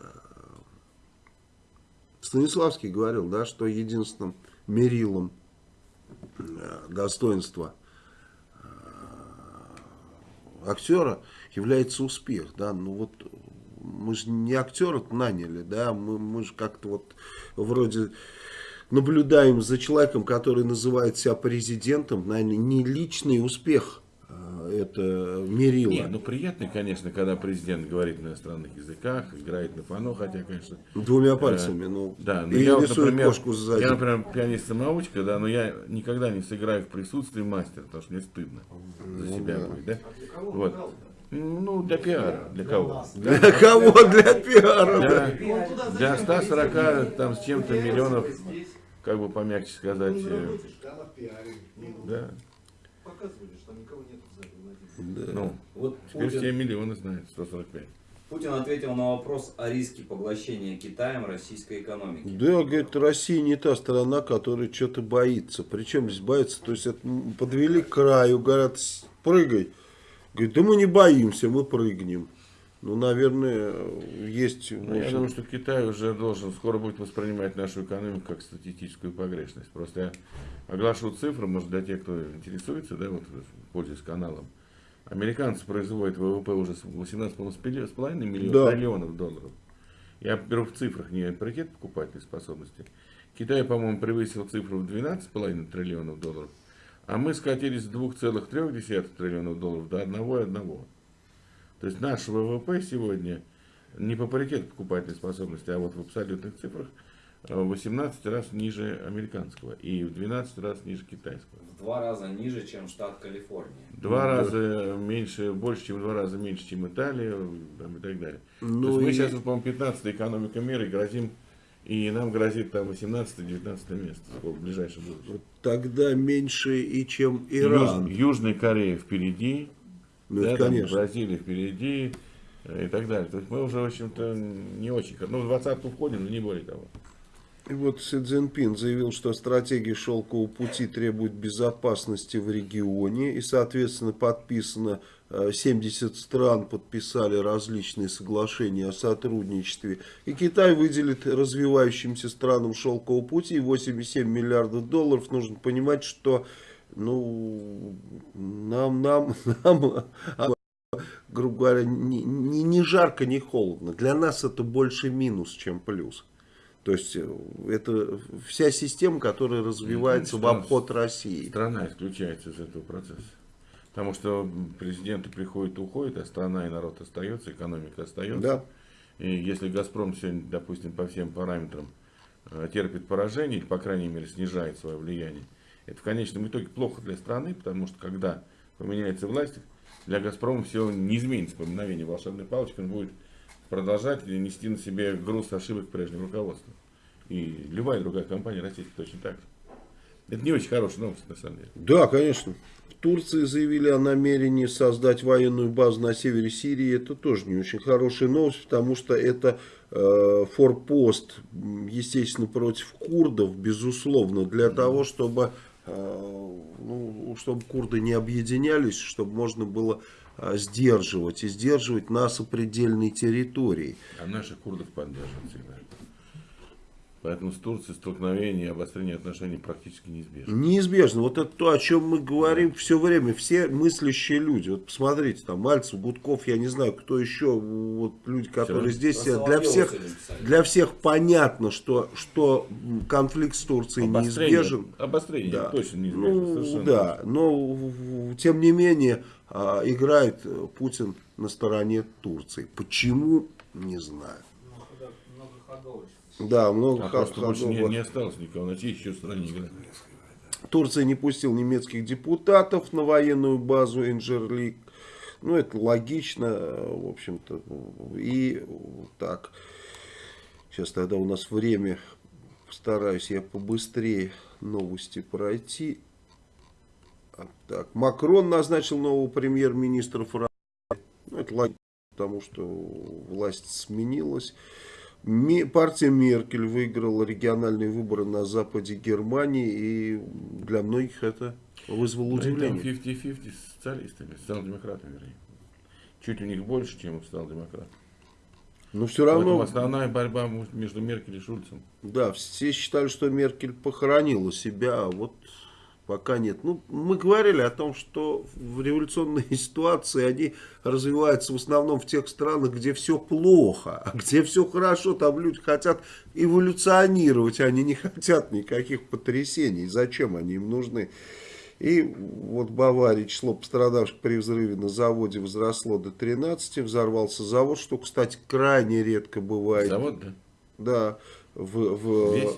Станиславский говорил, да, что единственным мерилом достоинства актера является успех, да, ну вот мы же не актера наняли, да, мы, мы же как-то вот вроде наблюдаем за человеком, который называет себя президентом, наверное, не личный успех э, это мерило. Не, ну приятно, конечно, когда президент говорит на иностранных языках, играет на фано, хотя, конечно, Двумя пальцами, ну, да, но и я рисует например, кошку сзади. я, например, пианист-самоучка, да, но я никогда не сыграю в присутствии мастера, потому что мне стыдно за Ну себя будет, да? Вот. Ну, для пиара, для кого? Для кого? Для пиара. да. Для, для 140 там с чем-то миллионов, как бы помягче сказать, э, Она в пиаре. да, Показывали, что там никого нет в зале, Владимир. ну, Вот теперь все Путин, миллионы знают, 145. Путин ответил на вопрос о риске поглощения Китаем российской экономики. Да, говорит, Россия не та страна, которая что-то боится. Причем здесь боится, то есть это подвели к краю, говорят, «С- прыгай. Говорит, да мы не боимся, мы прыгнем. Ну, наверное, есть... Ну, я думаю, что Китай уже должен скоро будет воспринимать нашу экономику как статистическую погрешность. Просто я оглашу цифры, может, для тех, кто интересуется, да, вот, пользуясь каналом. Американцы производят ВВП уже с 18,5 миллионов Да. долларов. Я беру в цифрах не паритет покупательной способности. Китай, по-моему, превысил цифру в 12,5 триллионов долларов. А мы скатились с 2,3 триллионов долларов до 1,1. То есть наш ВВП сегодня не по паритету покупательной способности, а вот в абсолютных цифрах э, в 18 раз ниже американского и в 12 раз ниже китайского. В два раза ниже, чем штат Калифорния. Два раза меньше, больше, чем в два раза меньше, чем Италия там, и так далее. Ну То есть мы и- сейчас, вот, по-моему, 15 экономика мира и грозим, и нам грозит там 18-19 место в ближайшем будущем. Тогда меньше и чем Иран. Юж- Южная Корея впереди, Ну, да, там конечно. Бразилия впереди э, и так далее. То есть мы уже, в общем-то, не очень... Ну, в двадцатку входим, но не более того. И вот Си Цзиньпин заявил, что стратегия шелкового пути требует безопасности в регионе. И, соответственно, подписано э, 70 стран подписали различные соглашения о сотрудничестве. И Китай выделит развивающимся странам шелкового пути 87 миллиардов долларов. Нужно понимать, что ну, нам, нам, нам а, грубо говоря, не, не, не жарко, не холодно. Для нас это больше минус, чем плюс. То есть э, это вся система, которая развивается в что обход России. Страна исключается из этого процесса. Потому что президенты приходят и уходят, а страна и народ остается, экономика остается. Да. И если «Газпром» сегодня, допустим, по всем параметрам э, терпит поражение, или, по крайней мере, снижает свое влияние, это в конечном итоге плохо для страны, потому что когда поменяется власть, для «Газпрома» все не изменится по мгновению волшебной палочки, он будет продолжать нести на себе груз ошибок прежнего руководства. И любая другая компания российская точно так же. Это не очень хорошая новость, на самом деле. Да, конечно. В Турции заявили о намерении создать военную базу на севере Сирии. Это тоже не очень хорошая новость, потому что это э, форпост, естественно, против курдов, безусловно, для того, чтобы, ну, чтобы курды не объединялись, чтобы можно было э, сдерживать и сдерживать на сопредельной территории. А наших курдов поддерживают всегда. Поэтому с Турцией столкновение и обострение отношений практически неизбежно. Неизбежно. Вот это то, о чем мы говорим все время. Все мыслящие люди. Вот посмотрите, там Мальцев, Гудков, я не знаю, кто еще, вот люди, которые равно. здесь сидят. Для всех, для всех понятно, что, что конфликт с Турцией неизбежен. Обострение Да. точно неизбежно. Ну, совершенно да, но тем не менее а, играет Путин на стороне Турции. Почему, не знаю. Многоходовочность. Да, много А просто ходов. больше не, не осталось никого. На чьей еще стране играть? Турция не пустил немецких депутатов на военную базу Инжерлик. Ну, это логично, в общем-то. И так. Сейчас тогда у нас время. Постараюсь я побыстрее новости пройти. А, Так, Макрон назначил нового премьер-министра Франции. Ну, это логично, потому что власть сменилась. Партия Меркель выиграла региональные выборы на западе Германии, и для многих это вызвало удивление. 50-50 с социалистами, социал-демократами, вернее. Чуть у них больше, чем у социал-демократов. Но все Поэтому равно, основная борьба между Меркель и Шульцем. да, все считали, что Меркель похоронила себя, а вот пока нет. Ну, мы говорили о том, что в революционные ситуации они развиваются в основном в тех странах, где все плохо, а где все хорошо, там люди хотят эволюционировать, они не хотят никаких потрясений. Зачем они им нужны? И вот в Баварии число пострадавших при взрыве на заводе возросло до 13, взорвался завод, что, кстати, крайне редко бывает. Завод, да? Да, в, в- Весь?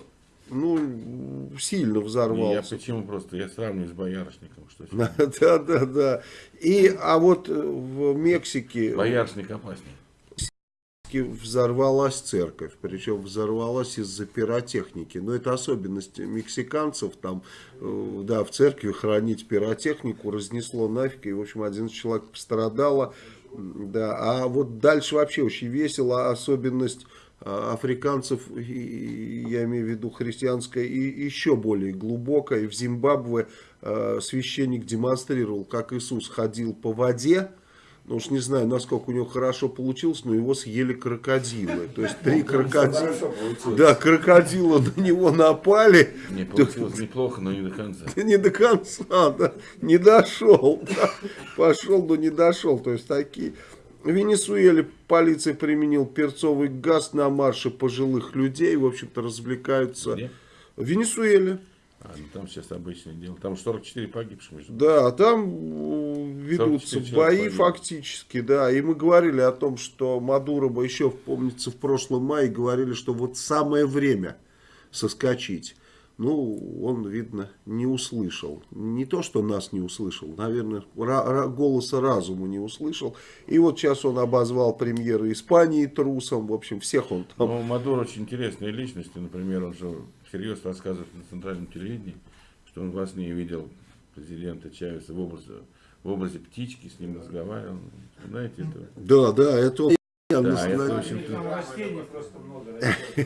Ну, сильно Я взорвался. почему просто, я сравниваю с боярышником. Что Да, да, да. И, а вот э, в Мексике Боярышник опаснее. взорвалась церковь, причем взорвалась из-за пиротехники. Но это особенность мексиканцев, там, э, да, в церкви хранить пиротехнику, разнесло нафиг, и, в общем, 11 человек пострадало. Да, а вот дальше вообще очень весело, особенность африканцев, и- и я имею в виду христианская, и еще более глубокая. И В Зимбабве э, священник демонстрировал, как Иисус ходил по воде, ну уж не знаю, насколько у него хорошо получилось, но его съели крокодилы. То есть три крокодила. Хорошо получилось. Да, крокодила на него напали. Не получилось неплохо, но не до конца. Не до конца, да, не дошел. да. Пошел, но не дошел. То есть такие. В Венесуэле полиция применил перцовый газ на марше пожилых людей. В общем-то, развлекаются. Где? В Венесуэле. А, ну там сейчас обычное дело. Там 44 погибших. Да, там э, ведутся 44 человека бои погибло. фактически, да. И мы говорили о том, что Мадуро бы еще, помнится, в прошлом мае говорили, что вот самое время соскочить. Ну, он, видно, не услышал. Не то, что нас не услышал, наверное, голоса разума не услышал. И вот сейчас он обозвал премьера Испании трусом. В общем, всех он там... Ну, Мадуро очень интересная личность. Например, он же всерьез рассказывает на центральном телевидении, что он во сне видел президента Чавеса в образе, в образе птички, с ним разговаривал. Знаете это? Да, да, это. Да, это, общем-то,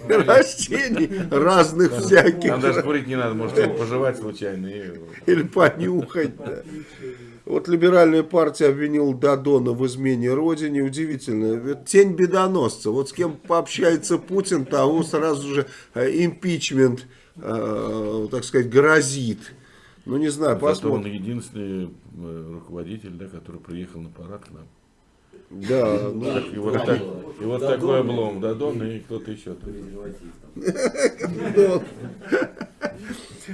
растений разных всяких. там даже курить не надо, может его пожевать случайно. Или понюхать, да. Вот либеральная партия обвинила Дадона в измене родине. Удивительно. Тень бедоносца. Вот с кем пообщается Путин, того сразу же э, импичмент, э, так сказать, грозит. Ну, не знаю, Зато он посмотрим. единственный э, руководитель, да, который приехал на парад к нам. Да, ну, Так, и вот, так- и вот такой облом, Дадон и кто-то еще. да.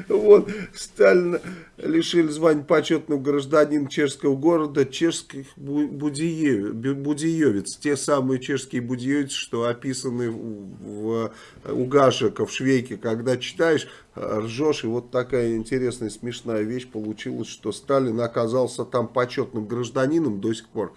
Вот, Сталина лишили звания почетного гражданина чешского города чешских бу- будие- бу- будиевец. Те самые чешские будиевцы, что описаны в, у Гашека в Швейке. Когда читаешь, ржешь. И вот такая интересная, смешная вещь получилась, что Сталин оказался там почетным гражданином до сих пор.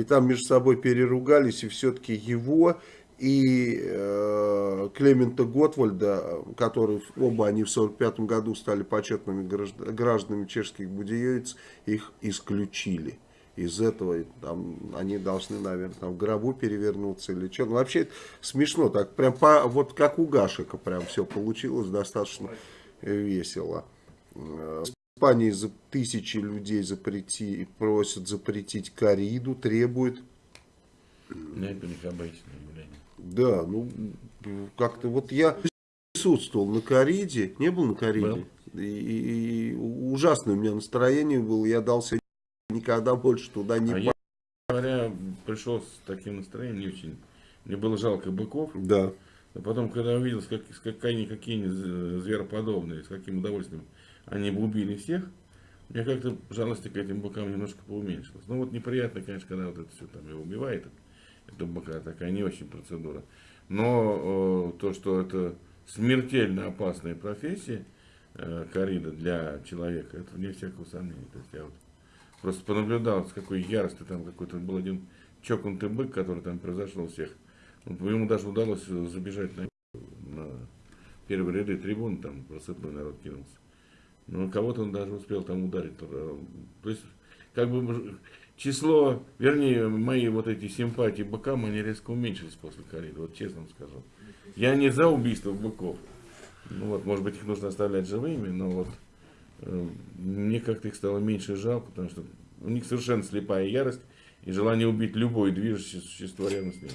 И там между собой переругались, и все-таки его и э, Клемента Готвальда, которые оба они в 1945 году стали почетными гражд- гражданами чешских будеевец, их исключили. Из этого там, они должны, наверное, там, в гробу перевернуться или что. Ну, вообще смешно, так прям по, вот как у Гашика прям все получилось достаточно э, весело. Испании за тысячи людей запрети, просят запретить кориду, требуют Нет, это у них обычное явление. да, ну, как-то вот я присутствовал на кориде, не был на кориде, и, и- и ужасное у меня настроение было, я дался никогда больше туда не А я, говоря, пришел с таким настроением, не очень. Мне было жалко быков. Да, А потом, когда увидел, как, с какие, они какие они звероподобные, с каким удовольствием они бы убили всех, у меня как-то жалости к этим быкам немножко поуменьшилось. Ну вот неприятно, конечно, когда вот это все там его убивает, это быка, такая не очень процедура. Но э, то, что это смертельно опасная профессия, э, корида для человека, это вне всякого сомнения. То есть я вот просто понаблюдал, с какой яростью там какой-то был один чокнутый бык, который там произошел всех. Вот Ему даже удалось забежать на, на первые ряды трибун, там рассыпной народ кинулся. Но кого-то он даже успел там ударить. Э, То есть, как бы число, вернее, мои вот эти симпатии быкам, они резко уменьшились после кориды, вот честно скажу. Я не за убийство быков. Ну вот, может быть, их нужно оставлять живыми, но вот э, мне как-то их стало меньше жалко, потому что у них совершенно слепая ярость и желание убить любое движущее существо рядом с ними.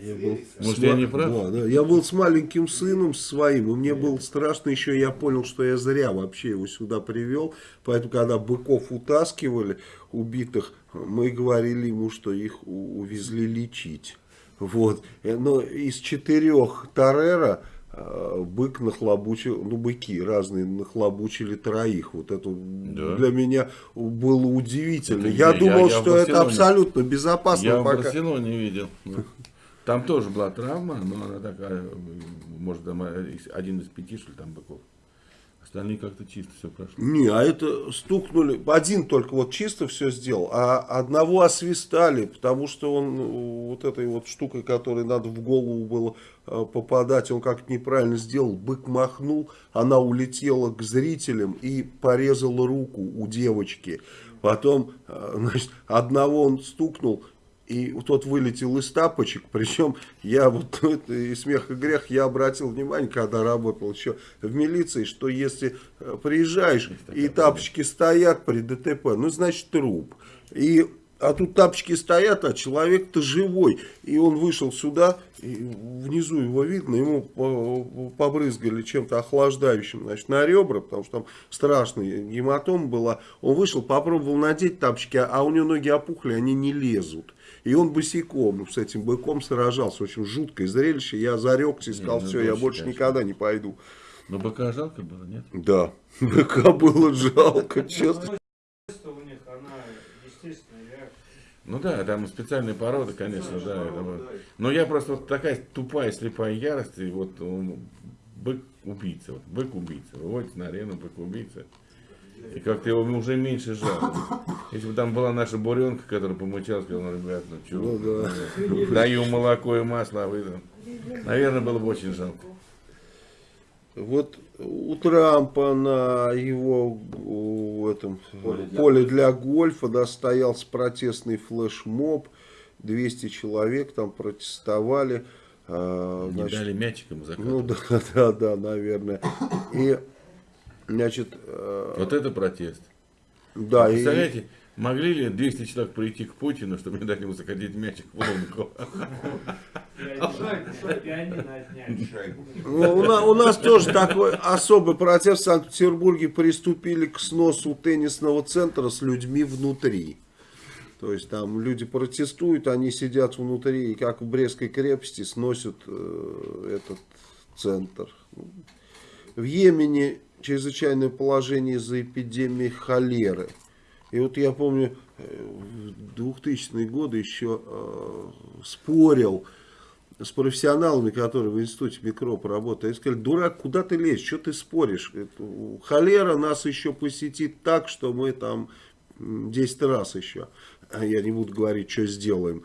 Я был, Может, с я не прав? Да, да. Я был с маленьким сыном своим, и мне было страшно еще, я понял, что я зря вообще его сюда привел, поэтому, когда быков утаскивали, убитых, мы говорили ему, что их увезли лечить. Вот. Э, Но из четырех Тарера э, бык нахлобучил, ну быки разные нахлобучили троих. Вот это Да. для меня было удивительно. Это я, я- думал, я в что это абсолютно безопасно. Я в пока... Барселоне видел. ну. Там тоже была травма, но она такая, может, э, один из пяти, что ли, там быков. Остальные как-то чисто все прошло. Не, а это стукнули. Один только вот чисто все сделал, а одного освистали, потому что он э, вот этой вот штукой, которой надо в голову было э, попадать, он как-то неправильно сделал. Бык махнул, она улетела к зрителям и порезала руку у девочки. Потом, значит, одного он стукнул, и тот вылетел из тапочек, причем я вот это и смех и грех, я обратил внимание, когда работал еще в милиции, что если э, приезжаешь и тапочки стоят при ДТП, ну значит труп. И А тут тапочки стоят, а человек-то живой. И он вышел сюда, и внизу его видно, ему по- побрызгали чем-то охлаждающим значит, на ребра, потому что там страшная гематома была. Он вышел, попробовал надеть тапочки, а у него ноги опухли, они не лезут. И он босиком с этим быком сражался. Очень жуткое зрелище. Я зарекся и сказал, ну, все, я больше конечно. никогда не пойду. Но быка жалко было, нет? Да, быка было жалко, честно. Что у них, она естественная реакция. Ну да, там специальные породы, конечно, да. это вот. Но я просто вот такая тупая, слепая ярость, и вот он, бык убийца, вот, бык убийца, выводится на арену бык убийца. И как-то его уже меньше жалко. Если бы там была наша буренка, которая помычала, сказала, ну, ребят, ну что, Ну да. даю молоко и масло, а вы там. Наверное, было бы очень жалко. Вот у Трампа на его у этом, поле, Поле для... для гольфа да, стоялся протестный флешмоб. 200 человек там протестовали. а, Не значит, дали мячиком ну закатывать. да, да, да, наверное. И, значит, э, Вот это протест. да, и, Представляете, могли ли 200 человек прийти к Путину, чтобы не дать ему закатить мячик в лунку? Ну, у нас тоже такой особый протест в Санкт-Петербурге. Приступили к сносу теннисного центра с людьми внутри. То есть там люди протестуют, они сидят внутри, и как в Брестской крепости сносят э, этот центр. В Йемене чрезвычайное положение из-за эпидемии холеры. И вот я помню, э, в 2000-е годы еще э, спорил с профессионалами, которые в институте микроб работают. Они сказали, дурак, куда ты лезешь, что ты споришь? Холера нас еще посетит так, что мы там м, 10 раз еще. А Я не буду говорить, что сделаем.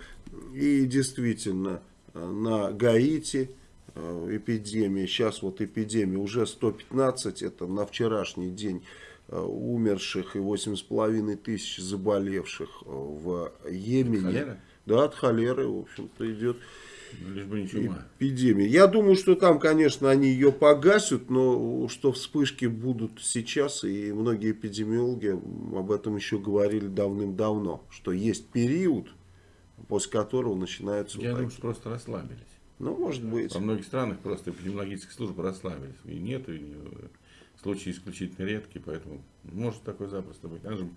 И действительно, э, на Гаити эпидемия, сейчас вот эпидемия, уже 115, это на вчерашний день э, умерших и 8,5 тысяч заболевших э, в Йемене. Да, от холеры, в общем-то, идет Ну, Лишь бы не чума. эпидемия. Я думаю, что там, конечно, они ее погасят, но что вспышки будут сейчас, и многие эпидемиологи об этом еще говорили давным-давно, что есть период, после которого начинаются Я вот думаю, что просто расслабились. Ну, может быть. Во многих странах просто эпидемиологические службы расслабились. И нет, и случаи исключительно редкие, поэтому может такое запросто быть. Она же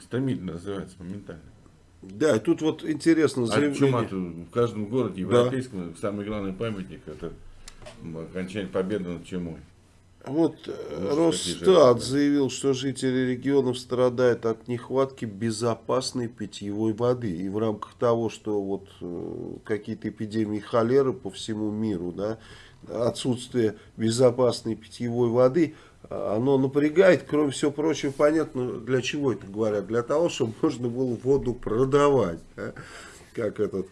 стремительно развивается моментально. Да, тут вот интересно А заявление. чума-то в каждом городе Да. европейском самый главный памятник это окончание победы над чумой. Вот э, Росстат заявил, что жители регионов страдают от нехватки безопасной питьевой воды. И в рамках того, что вот э, какие-то эпидемии холеры по всему миру, да, отсутствие безопасной питьевой воды, оно напрягает. Кроме всего прочего, понятно, для чего это говорят. Для того, чтобы можно было воду продавать. да. Как этот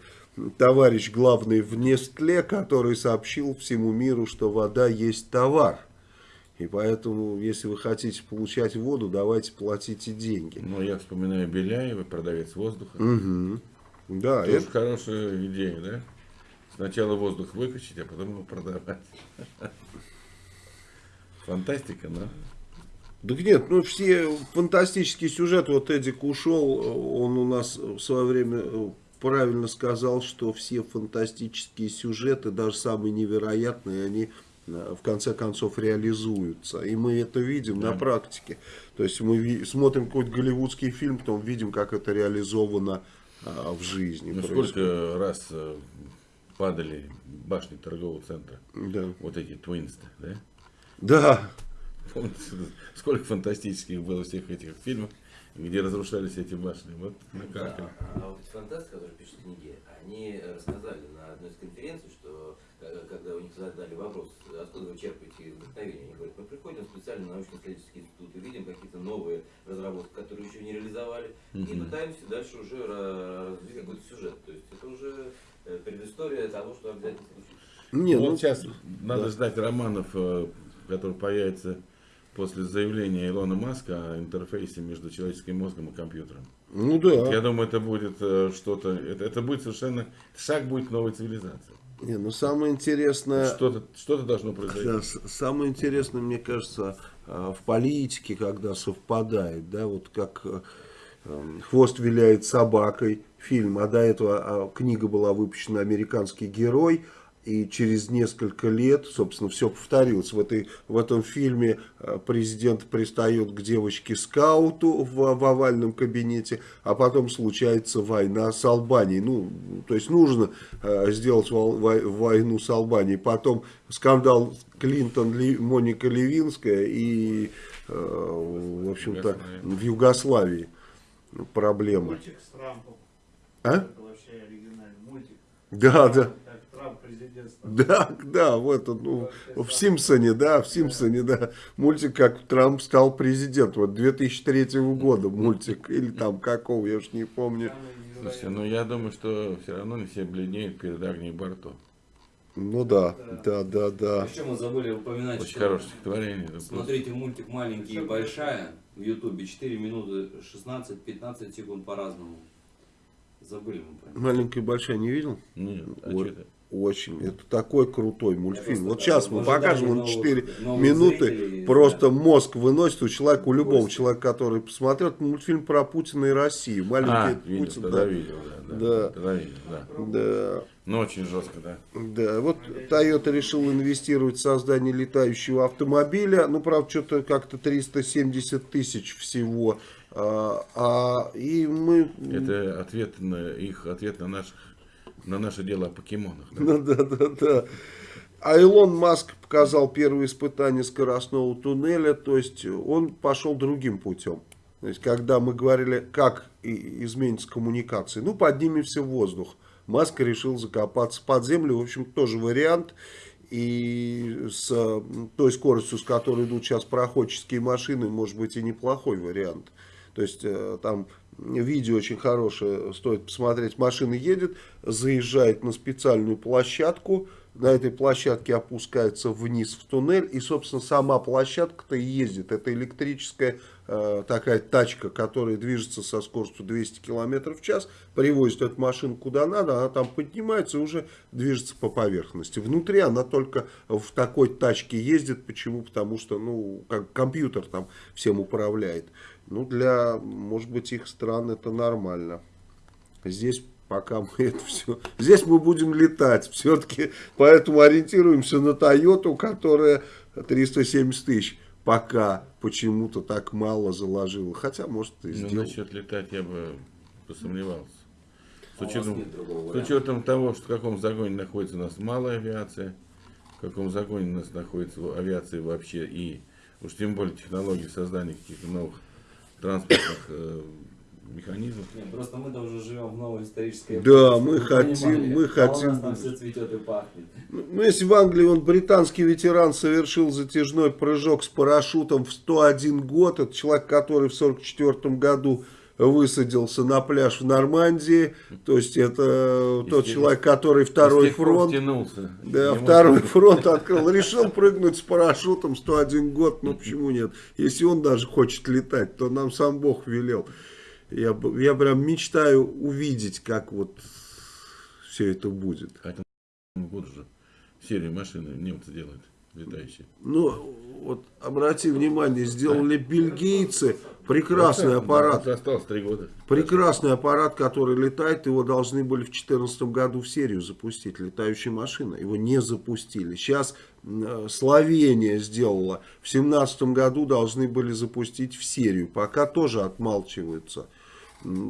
товарищ главный в Нестле, который сообщил всему миру, что вода есть товар. И поэтому, если вы хотите получать воду, давайте платите деньги. Но я вспоминаю Беляева, продавец воздуха. Мгм. Да, Тоже это, хорошая идея, да? Сначала воздух выкачать, а потом его продавать. Фантастика, да? да нет, ну все фантастические сюжеты, вот Эдик ушел, он у нас в свое время э, правильно сказал, что все фантастические сюжеты, даже самые невероятные, они в конце концов реализуются. И мы это видим на Да. практике. То есть мы смотрим какой-то голливудский фильм, потом видим, как это реализовано а, в жизни. Ну, происходит. сколько раз э, падали башни торгового центра, Да. вот эти твинс, да? Да. Помните, сколько фантастических было всех этих фильмов, где разрушались эти башни? Вот на Да, карте. а вот эти фантасты, которые пишут книги, они рассказали на одной из конференций, что э, когда у них задали вопрос, откуда вы черпаете вдохновение, они говорят, мы приходим в специальный научно-исследовательский институт и видим какие-то новые разработки, которые еще не реализовали, и Мгм. пытаемся дальше уже ра- развить какой-то сюжет. То есть это уже э, предыстория того, что обязательно случится. Не, вот ну, сейчас надо да. ждать романов, э, которые появятся после заявления Илона Маска о интерфейсе между человеческим мозгом и компьютером. ну да. Я думаю, это будет э, что-то, это, это будет совершенно, шаг будет к новой цивилизации. Не, ну самое интересное, Что-то что должно произойти. самое интересное, мне кажется, а, в политике, когда совпадает, да, вот как э, эм, «Хвост виляет собакой» фильм, а до этого а, книга была выпущена «Американский герой», и через несколько лет, собственно, все повторилось. В, этой, в этом фильме э, президент пристает к девочке-скауту в, в овальном кабинете, а потом случается война с Албанией. Ну, то есть нужно э, сделать войну с Албанией. Потом скандал Клинтон, Моника Левинская и, э, в общем-то, в Югославии проблемы. Мультик с Трампом. А? Это вообще оригинальный мультик. Да, да. Да, да, вот он, ну, в Симпсоне, да, в Симпсоне, да, мультик, как Трамп стал президентом, вот 2003 года мультик, или там какого, я уж не помню. Слушайте, ну я думаю, что все равно не все бледнеют перед Агнией Барто. Ну да, да, да, да. Еще мы забыли упоминать, Очень что хорошее стихотворение. смотрите мультик «Маленький и большая» в Ютубе 4 минуты 16-15 секунд по-разному. Забыли мы про. Маленькая и большая не видел? Нет, а Вот. что это? Очень. Это такой крутой мультфильм. Вот сейчас мы покажем, он новых- 4 новых минуты. зрителей, Просто да. мозг выносит у человека, у любого Костя. человека, который посмотрел. Это мультфильм про Путина и Россию. А, Маленький видел, Путин. тогда Да, видел, да, Да. Тогда видел, да. да. Ну, очень жестко, да. Да, вот Toyota решил инвестировать в создание летающего автомобиля. Ну, правда, что-то как-то 370 тысяч всего. А, а, и мы... Это ответ на их ответ на наших на наше дело о покемонах. да. Ну, да, да, да. А Илон Маск показал первые испытания скоростного туннеля, то есть он пошел другим путем. То есть, когда мы говорили, как изменится коммуникации, ну, поднимемся в воздух. Маск решил закопаться под землю, в общем, тоже вариант. И с той скоростью, с которой идут сейчас проходческие машины, может быть и неплохой вариант. То есть э, там видео очень хорошее, стоит посмотреть. Машина едет, заезжает на специальную площадку, на этой площадке опускается вниз в туннель, и, собственно, сама площадка-то и ездит. Это электрическая э, такая тачка, которая движется со скоростью 200 км в час, привозит эту машину куда надо, она там поднимается и уже движется по поверхности. Внутри она только в такой тачке ездит. Почему? Потому что, ну, как компьютер там всем управляет. Ну, для, может быть, их стран это нормально. Здесь пока мы это все... Здесь мы будем летать. Все-таки поэтому ориентируемся на Тойоту, которая 370 тысяч пока почему-то так мало заложила. Хотя, может, и Ну, сделала. насчет летать я бы посомневался. С А учетом, другого с учетом того, что в каком загоне находится у нас малая авиация, в каком загоне у нас находится авиация вообще, и уж тем более технологии создания каких-то новых транспортных э, механизмов. Нет, просто мы-то уже живем в новой исторической Да, мы хотим, понимали. мы А у хотим нас там все цветет и пахнет. Ну, если в Англии он британский ветеран совершил затяжной прыжок с парашютом в 101 год, это человек, который в 44 году высадился на пляж в Нормандии, то есть это тот тех- человек, который второй фронт, да, второй может- фронт открыл, решил прыгнуть с парашютом 101 год, ну почему нет? Если он даже хочет летать, то нам сам Бог велел. Я, я прям мечтаю увидеть, как вот все это будет. Вот же серию машины немцы делают, летающие. Ну, вот обрати внимание, сделали бельгийцы прекрасный аппарат. Осталось три года. Прекрасный аппарат, который летает, его должны были в 2014 году в серию запустить, летающая машина. Его не запустили. Сейчас э, Словения сделала, в 2017 году должны были запустить в серию. Пока тоже отмалчиваются.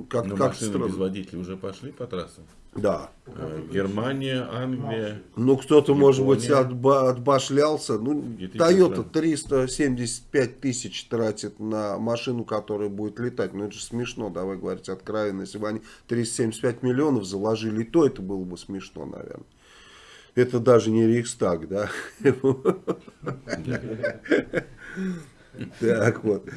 Как, Но как машины странно. без водителей уже пошли по трассам. Да. Э, Германия, Англия. Ну, кто-то, может быть, отба- отбашлялся. Ну, Toyota стран. 375 тысяч тратит на машину, которая будет летать. Ну, это же смешно, давай говорить откровенно. Если бы они 375 миллионов заложили, то это было бы смешно, наверное. Это даже не Рейхстаг, да? Так вот.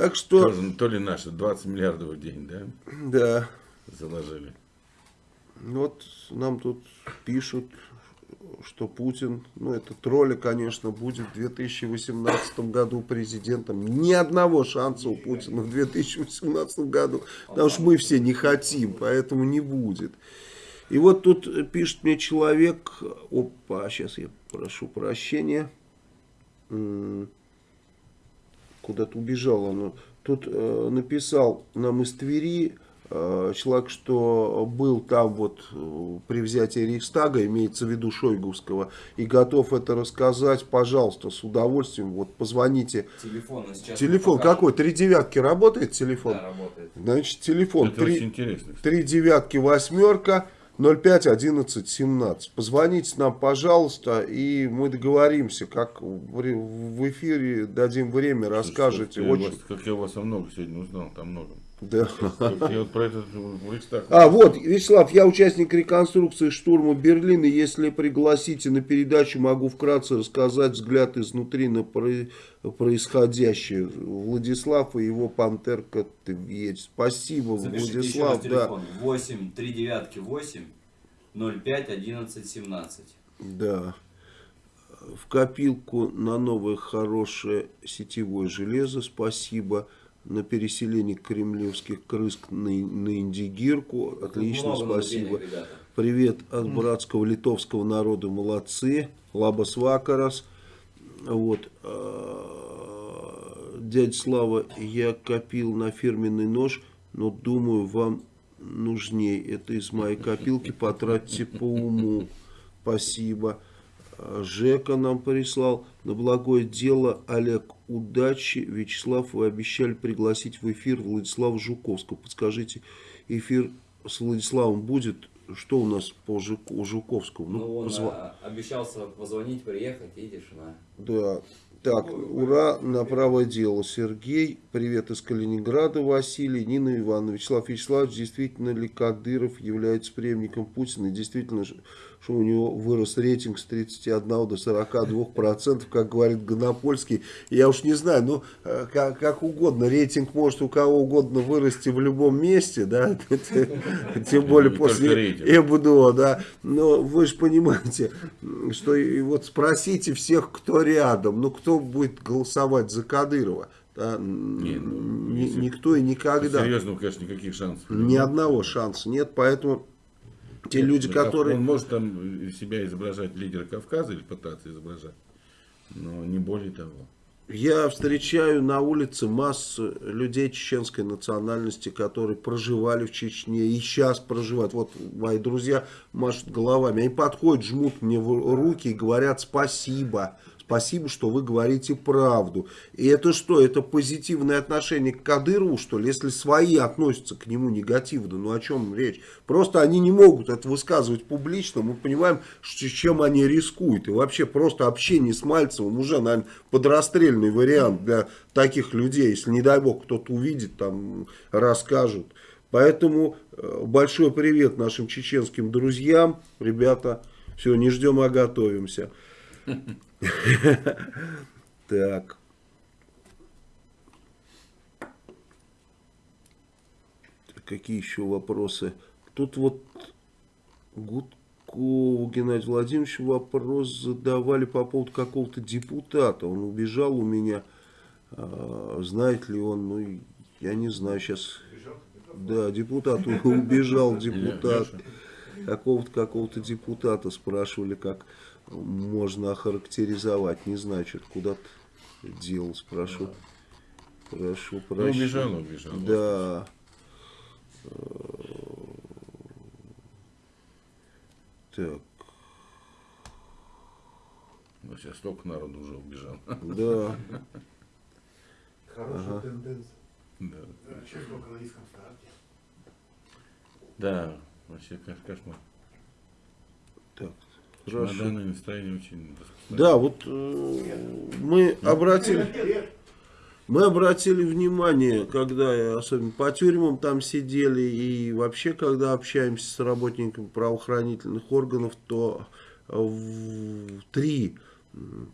Так что, Тоже, то ли наши 20 миллиардов в день, да, да. заложили. Вот нам тут пишут, что Путин, ну это тролли, конечно, будет в 2018 году президентом. Ни одного шанса у Путина в 2018 году, потому что мы все не хотим, поэтому не будет. И вот тут пишет мне человек, опа, сейчас я прошу прощения, куда-то убежал оно. тут э, написал нам из Твери э, человек, что был там вот э, при взятии Рейхстага, имеется в виду Шойгувского, и готов это рассказать, пожалуйста, с удовольствием, вот позвоните. Телефон Телефон какой? Три девятки работает телефон? Да, работает. Значит, телефон Это очень три, интересно. три девятки восьмерка 05 11 17. Позвоните нам, пожалуйста, и мы договоримся, как в ре- в эфире дадим время, расскажете. Я, Очень, вас, как я вас о много сегодня узнал, там много. Да. Я вот про этот Рейхстаг. А, вот, Вячеслав, я участник реконструкции штурма Берлина. Если пригласите на передачу, могу вкратце рассказать взгляд изнутри на про- происходящее. Владислав и его пантерка Тверь. Спасибо, Запишите еще раз Владислав. Да. телефон. 8 3 девятки 8 05 11 17. Да. В копилку на новое хорошее сетевое железо. Спасибо. На переселение кремлевских крыс на, на Индигирку. Отлично, Много спасибо. денег, ребята. Привет от братского литовского народа. Молодцы. Лабас Вакарас. Вот. а, Дядя Слава, я копил на фирменный нож, но думаю, вам нужнее. Это из моей копилки. Потратьте по уму. Спасибо. Жека нам прислал. На благое дело, Олег, удачи. Вячеслав, вы обещали пригласить в эфир Владислава Жуковского. Подскажите, эфир с Владиславом будет? Что у нас по Жук- Жуковскому? Ну, он позва- а, обещался позвонить, приехать, и тишина. Да. Так, ура, на правое дело. Сергей, привет из Калининграда, Василий, Нина Ивановна. Вячеслав Вячеславович, действительно ли Кадыров является преемником Путина? Действительно, ж- что у него вырос рейтинг с 31 до 42 процентов, как говорит Гонопольский. Я уж не знаю, ну, э, как, как угодно. Рейтинг может у кого угодно вырасти в любом месте, да? Тем более после. ЭБДО, да. Но вы же понимаете, что и вот спросите всех, кто рядом, ну кто будет голосовать за Кадырова? Да, Не, ну, никто и никогда. Серьезно, конечно, никаких шансов. Ни одного шанса нет, поэтому те люди, Он которые... может там из себя изображать лидера Кавказа или пытаться изображать, но не более того. Я встречаю на улице массу людей чеченской национальности, которые проживали в Чечне и сейчас проживают. Вот мои друзья машут головами. Они подходят, жмут мне в руки и говорят спасибо. Спасибо, что вы говорите правду. И это что? Это позитивное отношение к Кадырову, что ли? Если свои относятся к нему негативно, ну о чем речь? Просто они не могут это высказывать публично. Мы понимаем, что, чем они рискуют. И вообще просто общение с Мальцевым уже, наверное, подрастрельный вариант для таких людей. Если, не дай бог, кто-то увидит, там расскажут. Поэтому э, большой привет нашим чеченским друзьям. Ребята, все, не ждем, а готовимся. Так. Какие еще вопросы? Тут вот Гудкову Геннадий Владимирович вопрос задавали по поводу какого-то депутата. Он убежал у меня. А, знает ли он? Ну, я не знаю сейчас. Да, депутат убежал, депутат. Какого-то какого-то депутата спрашивали, как можно охарактеризовать. Не знаю, что-то куда-то делал, спрошу. Прошу Ну, прощения. убежал, убежал. Да. Так, Ну, сейчас столько народу уже убежал. да. Хорошая Ага. тенденция. Да. Сейчас только на низком старте. Да, вообще кош- кошмар. Хорошо. Чемоданное настроение очень Да, вот э, мы обратили, мы обратили внимание, когда особенно по тюрьмам там сидели и вообще, когда общаемся с работниками правоохранительных органов, то в три,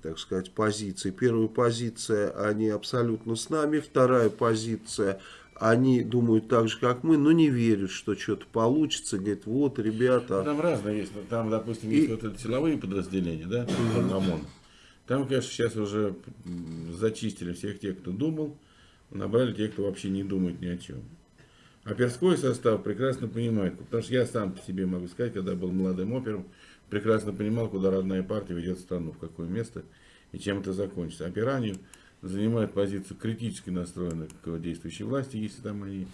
так сказать, позиции. Первая позиция, они абсолютно с нами. Вторая позиция, они думают так же, как мы, но не верят, что что-то получится. Говорят, вот, ребята, Там разные есть. Там, допустим, И- есть вот это силовые подразделения, да, там ОМОН. Там, конечно, сейчас уже зачистили всех тех, кто думал, набрали тех, кто вообще не думает ни о чем. А перской состав прекрасно понимает, потому что я сам по себе могу сказать, когда был молодым опером, прекрасно понимал, куда родная партия ведет страну, в какое место и чем это закончится. Опера они занимают позицию критически настроенной к действующей власти, если там они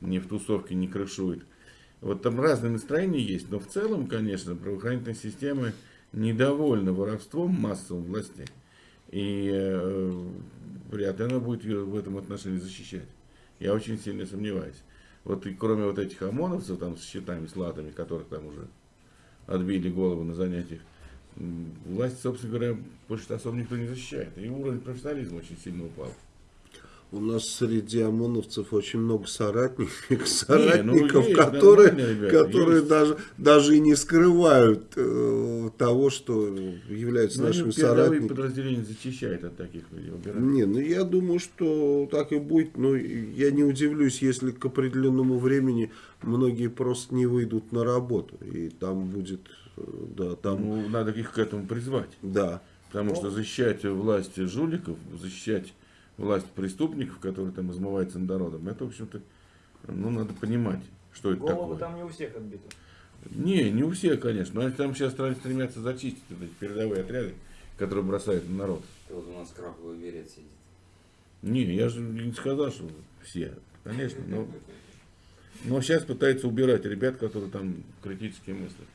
не в тусовке не крышуют. Вот там разные настроения есть, но в целом, конечно, правоохранительная система недовольна воровством массовым властей. И э, вряд ли она будет её в этом отношении защищать. Я очень сильно сомневаюсь. Вот и кроме вот этих ОМОНовцев там с щитами, с латами, которых там уже отбили голову на занятиях, власть, собственно говоря, больше особо никто не защищает. И уровень профессионализма очень сильно упал. У нас среди ОМОНовцев очень много соратников, ну, соратников есть которые, нормальные ребята, которые есть. даже, даже и не скрывают э, того, что являются они нашими соратниками. подразделения защищают от таких людей. убирают. Не, ну я думаю, что так и будет. Но я не удивлюсь, если к определенному времени многие просто не выйдут на работу. И там будет, да, там, Ну, надо их к этому призвать. да. Потому что защищать власть жуликов, защищать власть преступников, которые там измываются над народом, это, в общем-то, ну, надо понимать, что это Головы такое. там не у всех отбиты. Не, не у всех, конечно. Но они там сейчас стремятся зачистить вот эти передовые отряды, которые бросают на народ. Ты вот у нас краповый берет сидит. Не, я же не сказал, что все, конечно. Но, но сейчас пытаются убирать ребят, которые там критически мыслят.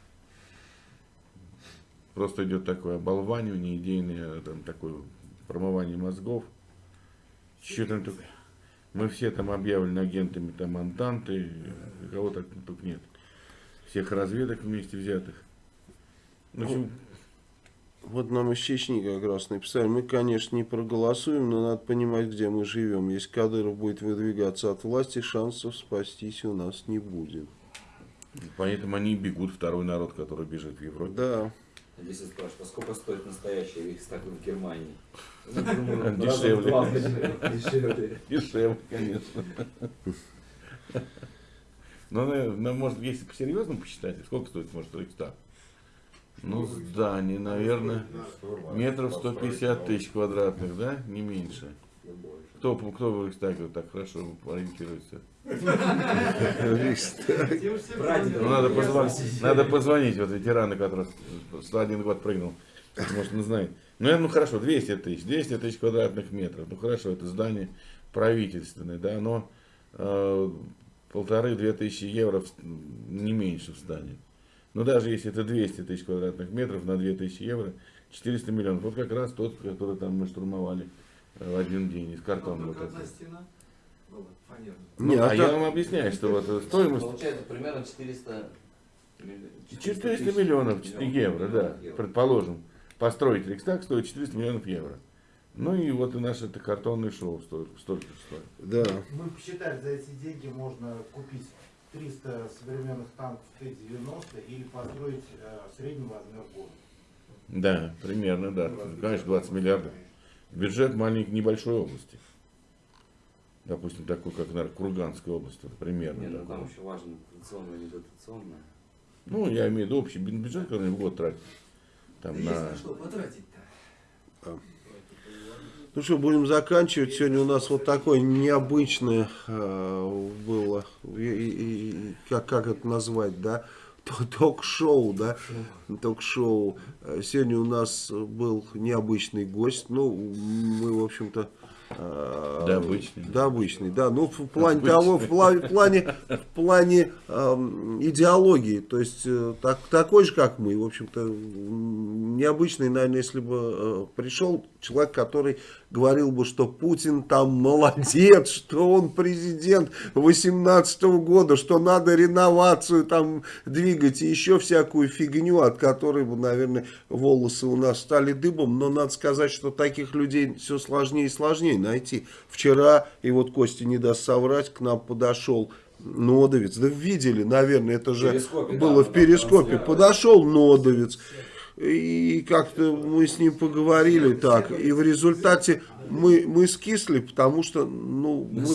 Просто идет такое оболванивание идейное, там такое промывание мозгов. Что там только... Мы все там объявлены агентами там Антанты, кого так тут нет. Всех разведок вместе взятых. В общем, Вот нам из Чечни как раз написали, мы, конечно, не проголосуем, но надо понимать, где мы живем. Если Кадыров будет выдвигаться от власти, шансов спастись у нас не будет. поэтому они бегут, второй народ, который бежит в Европе. Да. Здесь я спрашиваю, а сколько стоит настоящий Рейхстаг в Германии? Ну, думаю, Дешевле. два Дешевле. Дешевле, конечно. Но, наверное, может, если по-серьезному посчитать, сколько стоит, может, Рейхстаг? Ну, здание, наверное, метров 150 тысяч квадратных, да? Не меньше. Кто, кто в Рейхстаге так хорошо ориентируется? Ну, надо, позвонить, надо позвонить вот ветерану, который с один год прыгнул. Может, он знает. Ну, ну хорошо, 200 тысяч, 200 тысяч квадратных метров. Ну хорошо, это здание правительственное, да, но э, полторы-две тысячи евро в- не меньше в здании. Но даже если это 200 тысяч квадратных метров на 2000 евро, 400 миллионов. Вот как раз тот, который там мы штурмовали э, в один день из картона. Вот этот. стена. Ну, Не, а а я так- вам объясняю, что вот стоимость Получается примерно 400... 400 миллионов евро, да, евро. предположим. Построить Рейхстаг стоит 400 миллионов евро. Ну и вот и наше это картонное шоу стоит, столько стоит. Да. Мы посчитали, за эти деньги можно купить 300 современных танков Т-90 или построить э, средний размер города. Да, примерно, да. Конечно, 20 миллиардов. Бюджет маленькой небольшой области. Допустим, такой, как, наверное, Курганская область, вот примерно. Не, ну там еще важно дотационное, не дотационное. Ну, я имею в виду общий бю- бюджет, который в год тратит. Там, на... Ну что, будем заканчивать. Сегодня у нас вот такое необычное э, было, и- и- и- как, как это назвать, да? Ток-шоу, да? Ток-шоу. Сегодня у нас был необычный гость. Ну, мы, в общем-то... э, Да, обычный. Да, обычный, да. Ну, в плане Обычный. того, в пла- в плане, в плане эм, идеологии. То есть, э, так, такой же, как мы. В общем-то, необычный, наверное, если бы э, пришел человек, который говорил бы, что Путин там молодец, что он президент 18 года, что надо реновацию там двигать и еще всякую фигню, от которой бы, наверное, волосы у нас стали дыбом. Но надо сказать, что таких людей все сложнее и сложнее найти. Вчера, и вот Костя не даст соврать, к нам подошел Нодовец. Да видели, наверное, это же перископе, да, было мы в перископе. Подошел Нодовец. И как-то мы с ним поговорили так, и в результате мы, мы скисли, потому что ну, мы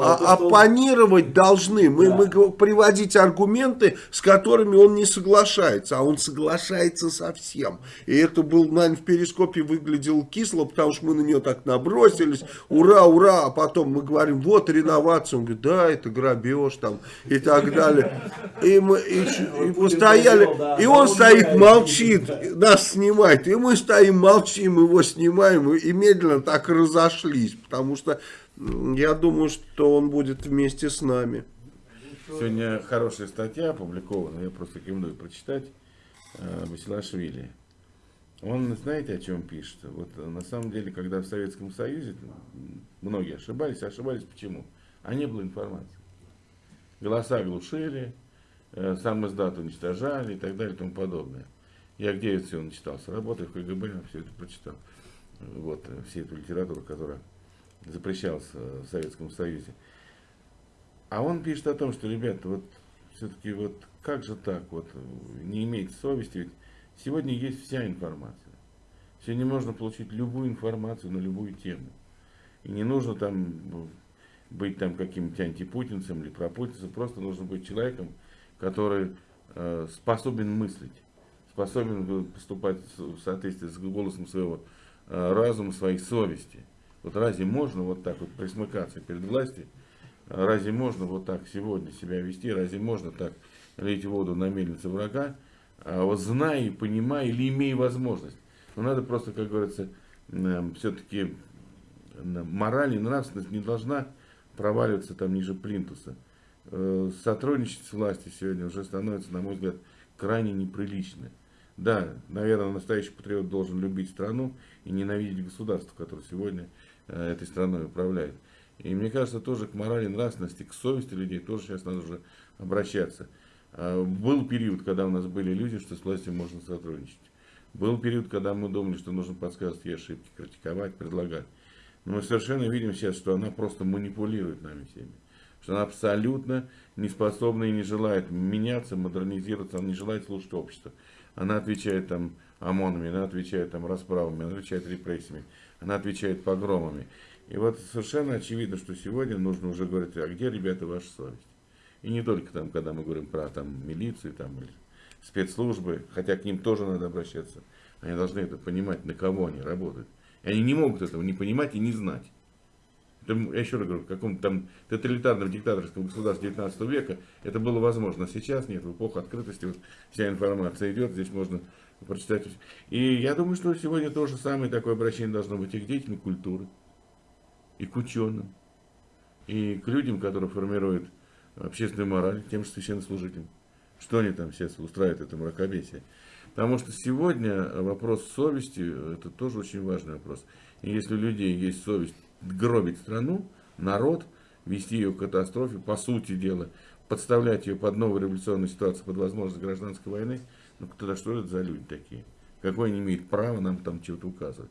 а- оппонировать должны, мы, мы го- приводить аргументы, с которыми он не соглашается, а он соглашается со всем. И это был, наверное, в перископе выглядело кисло, потому что мы на нее так набросились, ура, ура, а потом мы говорим, вот реновация, он говорит, да, это грабеж там и так далее. И мы и и постояли, и он стоит, молчит, нас снимает, и мы стоим, молчим, его снимаем, и, медленно так разошлись, потому что я думаю, что он будет вместе с нами. Сегодня хорошая статья опубликована, я просто рекомендую прочитать, э, Басилашвили. Он, знаете, о чем пишет? Вот э, на самом деле, когда в Советском Союзе многие ошибались, ошибались почему? А не было информации. Голоса глушили, э, сам издат уничтожали и так далее и тому подобное. Я где это все начитался? Работая в КГБ, все это прочитал. Вот, э, всю эту литературу, которая запрещалась э, в Советском Союзе. А он пишет о том, что, ребята, вот все-таки вот как же так, вот э, не иметь совести, ведь сегодня есть вся информация. Сегодня можно получить любую информацию на любую тему. И не нужно там быть там каким-нибудь антипутинцем или пропутинцем, просто нужно быть человеком, который э, способен мыслить, способен поступать в соответствии с голосом своего э, разума, своей совести. Вот разве можно вот так вот присмыкаться перед властью? Разве можно вот так сегодня себя вести? Разве можно так лить воду на мельницу врага? А вот зная и понимая или имея возможность. Но надо просто, как говорится, все-таки мораль и нравственность не должна проваливаться там ниже плинтуса. Э, Сотрудничать с властью сегодня уже становится, на мой взгляд, крайне неприлично. Да, наверное, настоящий патриот должен любить страну и ненавидеть государство, которое сегодня э, этой страной управляет. И мне кажется, тоже к морали, нравственности, к совести людей тоже сейчас надо уже обращаться. А, Был период, когда у нас были иллюзии, что с властью можно сотрудничать. Был период, когда мы думали, что нужно подсказывать ей ошибки, критиковать, предлагать. Но мы совершенно видим сейчас, что она просто манипулирует нами всеми. Что она абсолютно не способна и не желает меняться, модернизироваться, она не желает слушать общество. Она отвечает там ОМОНами, она отвечает там расправами, она отвечает репрессиями, она отвечает погромами. И вот совершенно очевидно, что сегодня нужно уже говорить, а где, ребята, ваша совесть? И не только там, когда мы говорим про там, милицию там, или спецслужбы, хотя к ним тоже надо обращаться. Они должны это понимать, на кого они работают. И они не могут этого не понимать и не знать. Я еще раз говорю, в каком-то там тоталитарном диктаторском государстве 19 века это было возможно. А сейчас нет, в эпоху открытости вот вся информация идет, здесь можно прочитать. И я думаю, что сегодня то же самое такое обращение должно быть и к деятелям культуры, и к ученым, и к людям, которые формируют общественную мораль, тем же священнослужителям. Что они там сейчас устраивают это мракобесие. Потому что сегодня вопрос совести, это тоже очень важный вопрос. И если у людей есть совесть гробить страну, народ, вести ее к катастрофе, по сути дела, подставлять ее под новую революционную ситуацию, под возможность гражданской войны, ну тогда что это за люди такие? Какое они имеют право нам там чего-то указывать?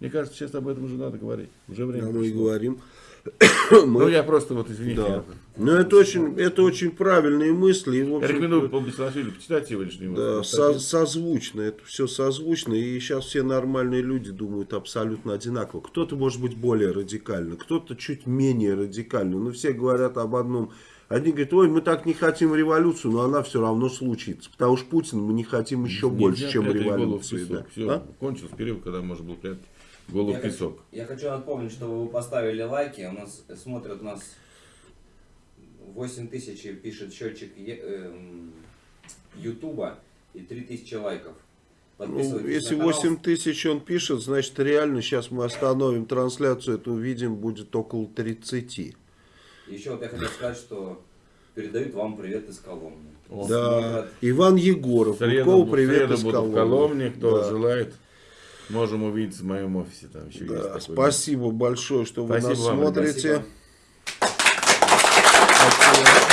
Мне кажется, сейчас об этом уже надо говорить. Уже время Да, мы и говорим. Ну, я просто вот, извините. Да. я- Ну, это очень, это очень правильные мысли. И, в Я общем, рекомендую по Беслашвили почитать сегодняшний Да, выпуск. со- созвучно, это все созвучно, и сейчас все нормальные люди думают абсолютно одинаково. Кто-то может быть более радикально, кто-то чуть менее радикально, но все говорят об одном. Одни говорят, ой, мы так не хотим революцию, но она все равно случится, потому что Путин мы не хотим еще Нельзя больше, чем революции. Да. Все, А? кончился период, когда можно было прятать голову Я в хочу, песок. я хочу напомнить, что вы поставили лайки. У нас смотрят у нас 8 тысяч пишет счетчик эм, Ютуба и 3 тысячи лайков. Ну, Подписывайтесь если на канал. 8 тысяч он пишет, значит реально сейчас мы остановим трансляцию, это увидим, будет около 30. Еще вот я хотел сказать, что передают вам привет из Коломны. Да, Смотрят. Иван Егоров, среду, в привет среду из Коломны. Коломне. Кто Да. желает, Можем увидеть в моем офисе. Там еще да, спасибо большое, что вы нас вам, смотрите. Спасибо.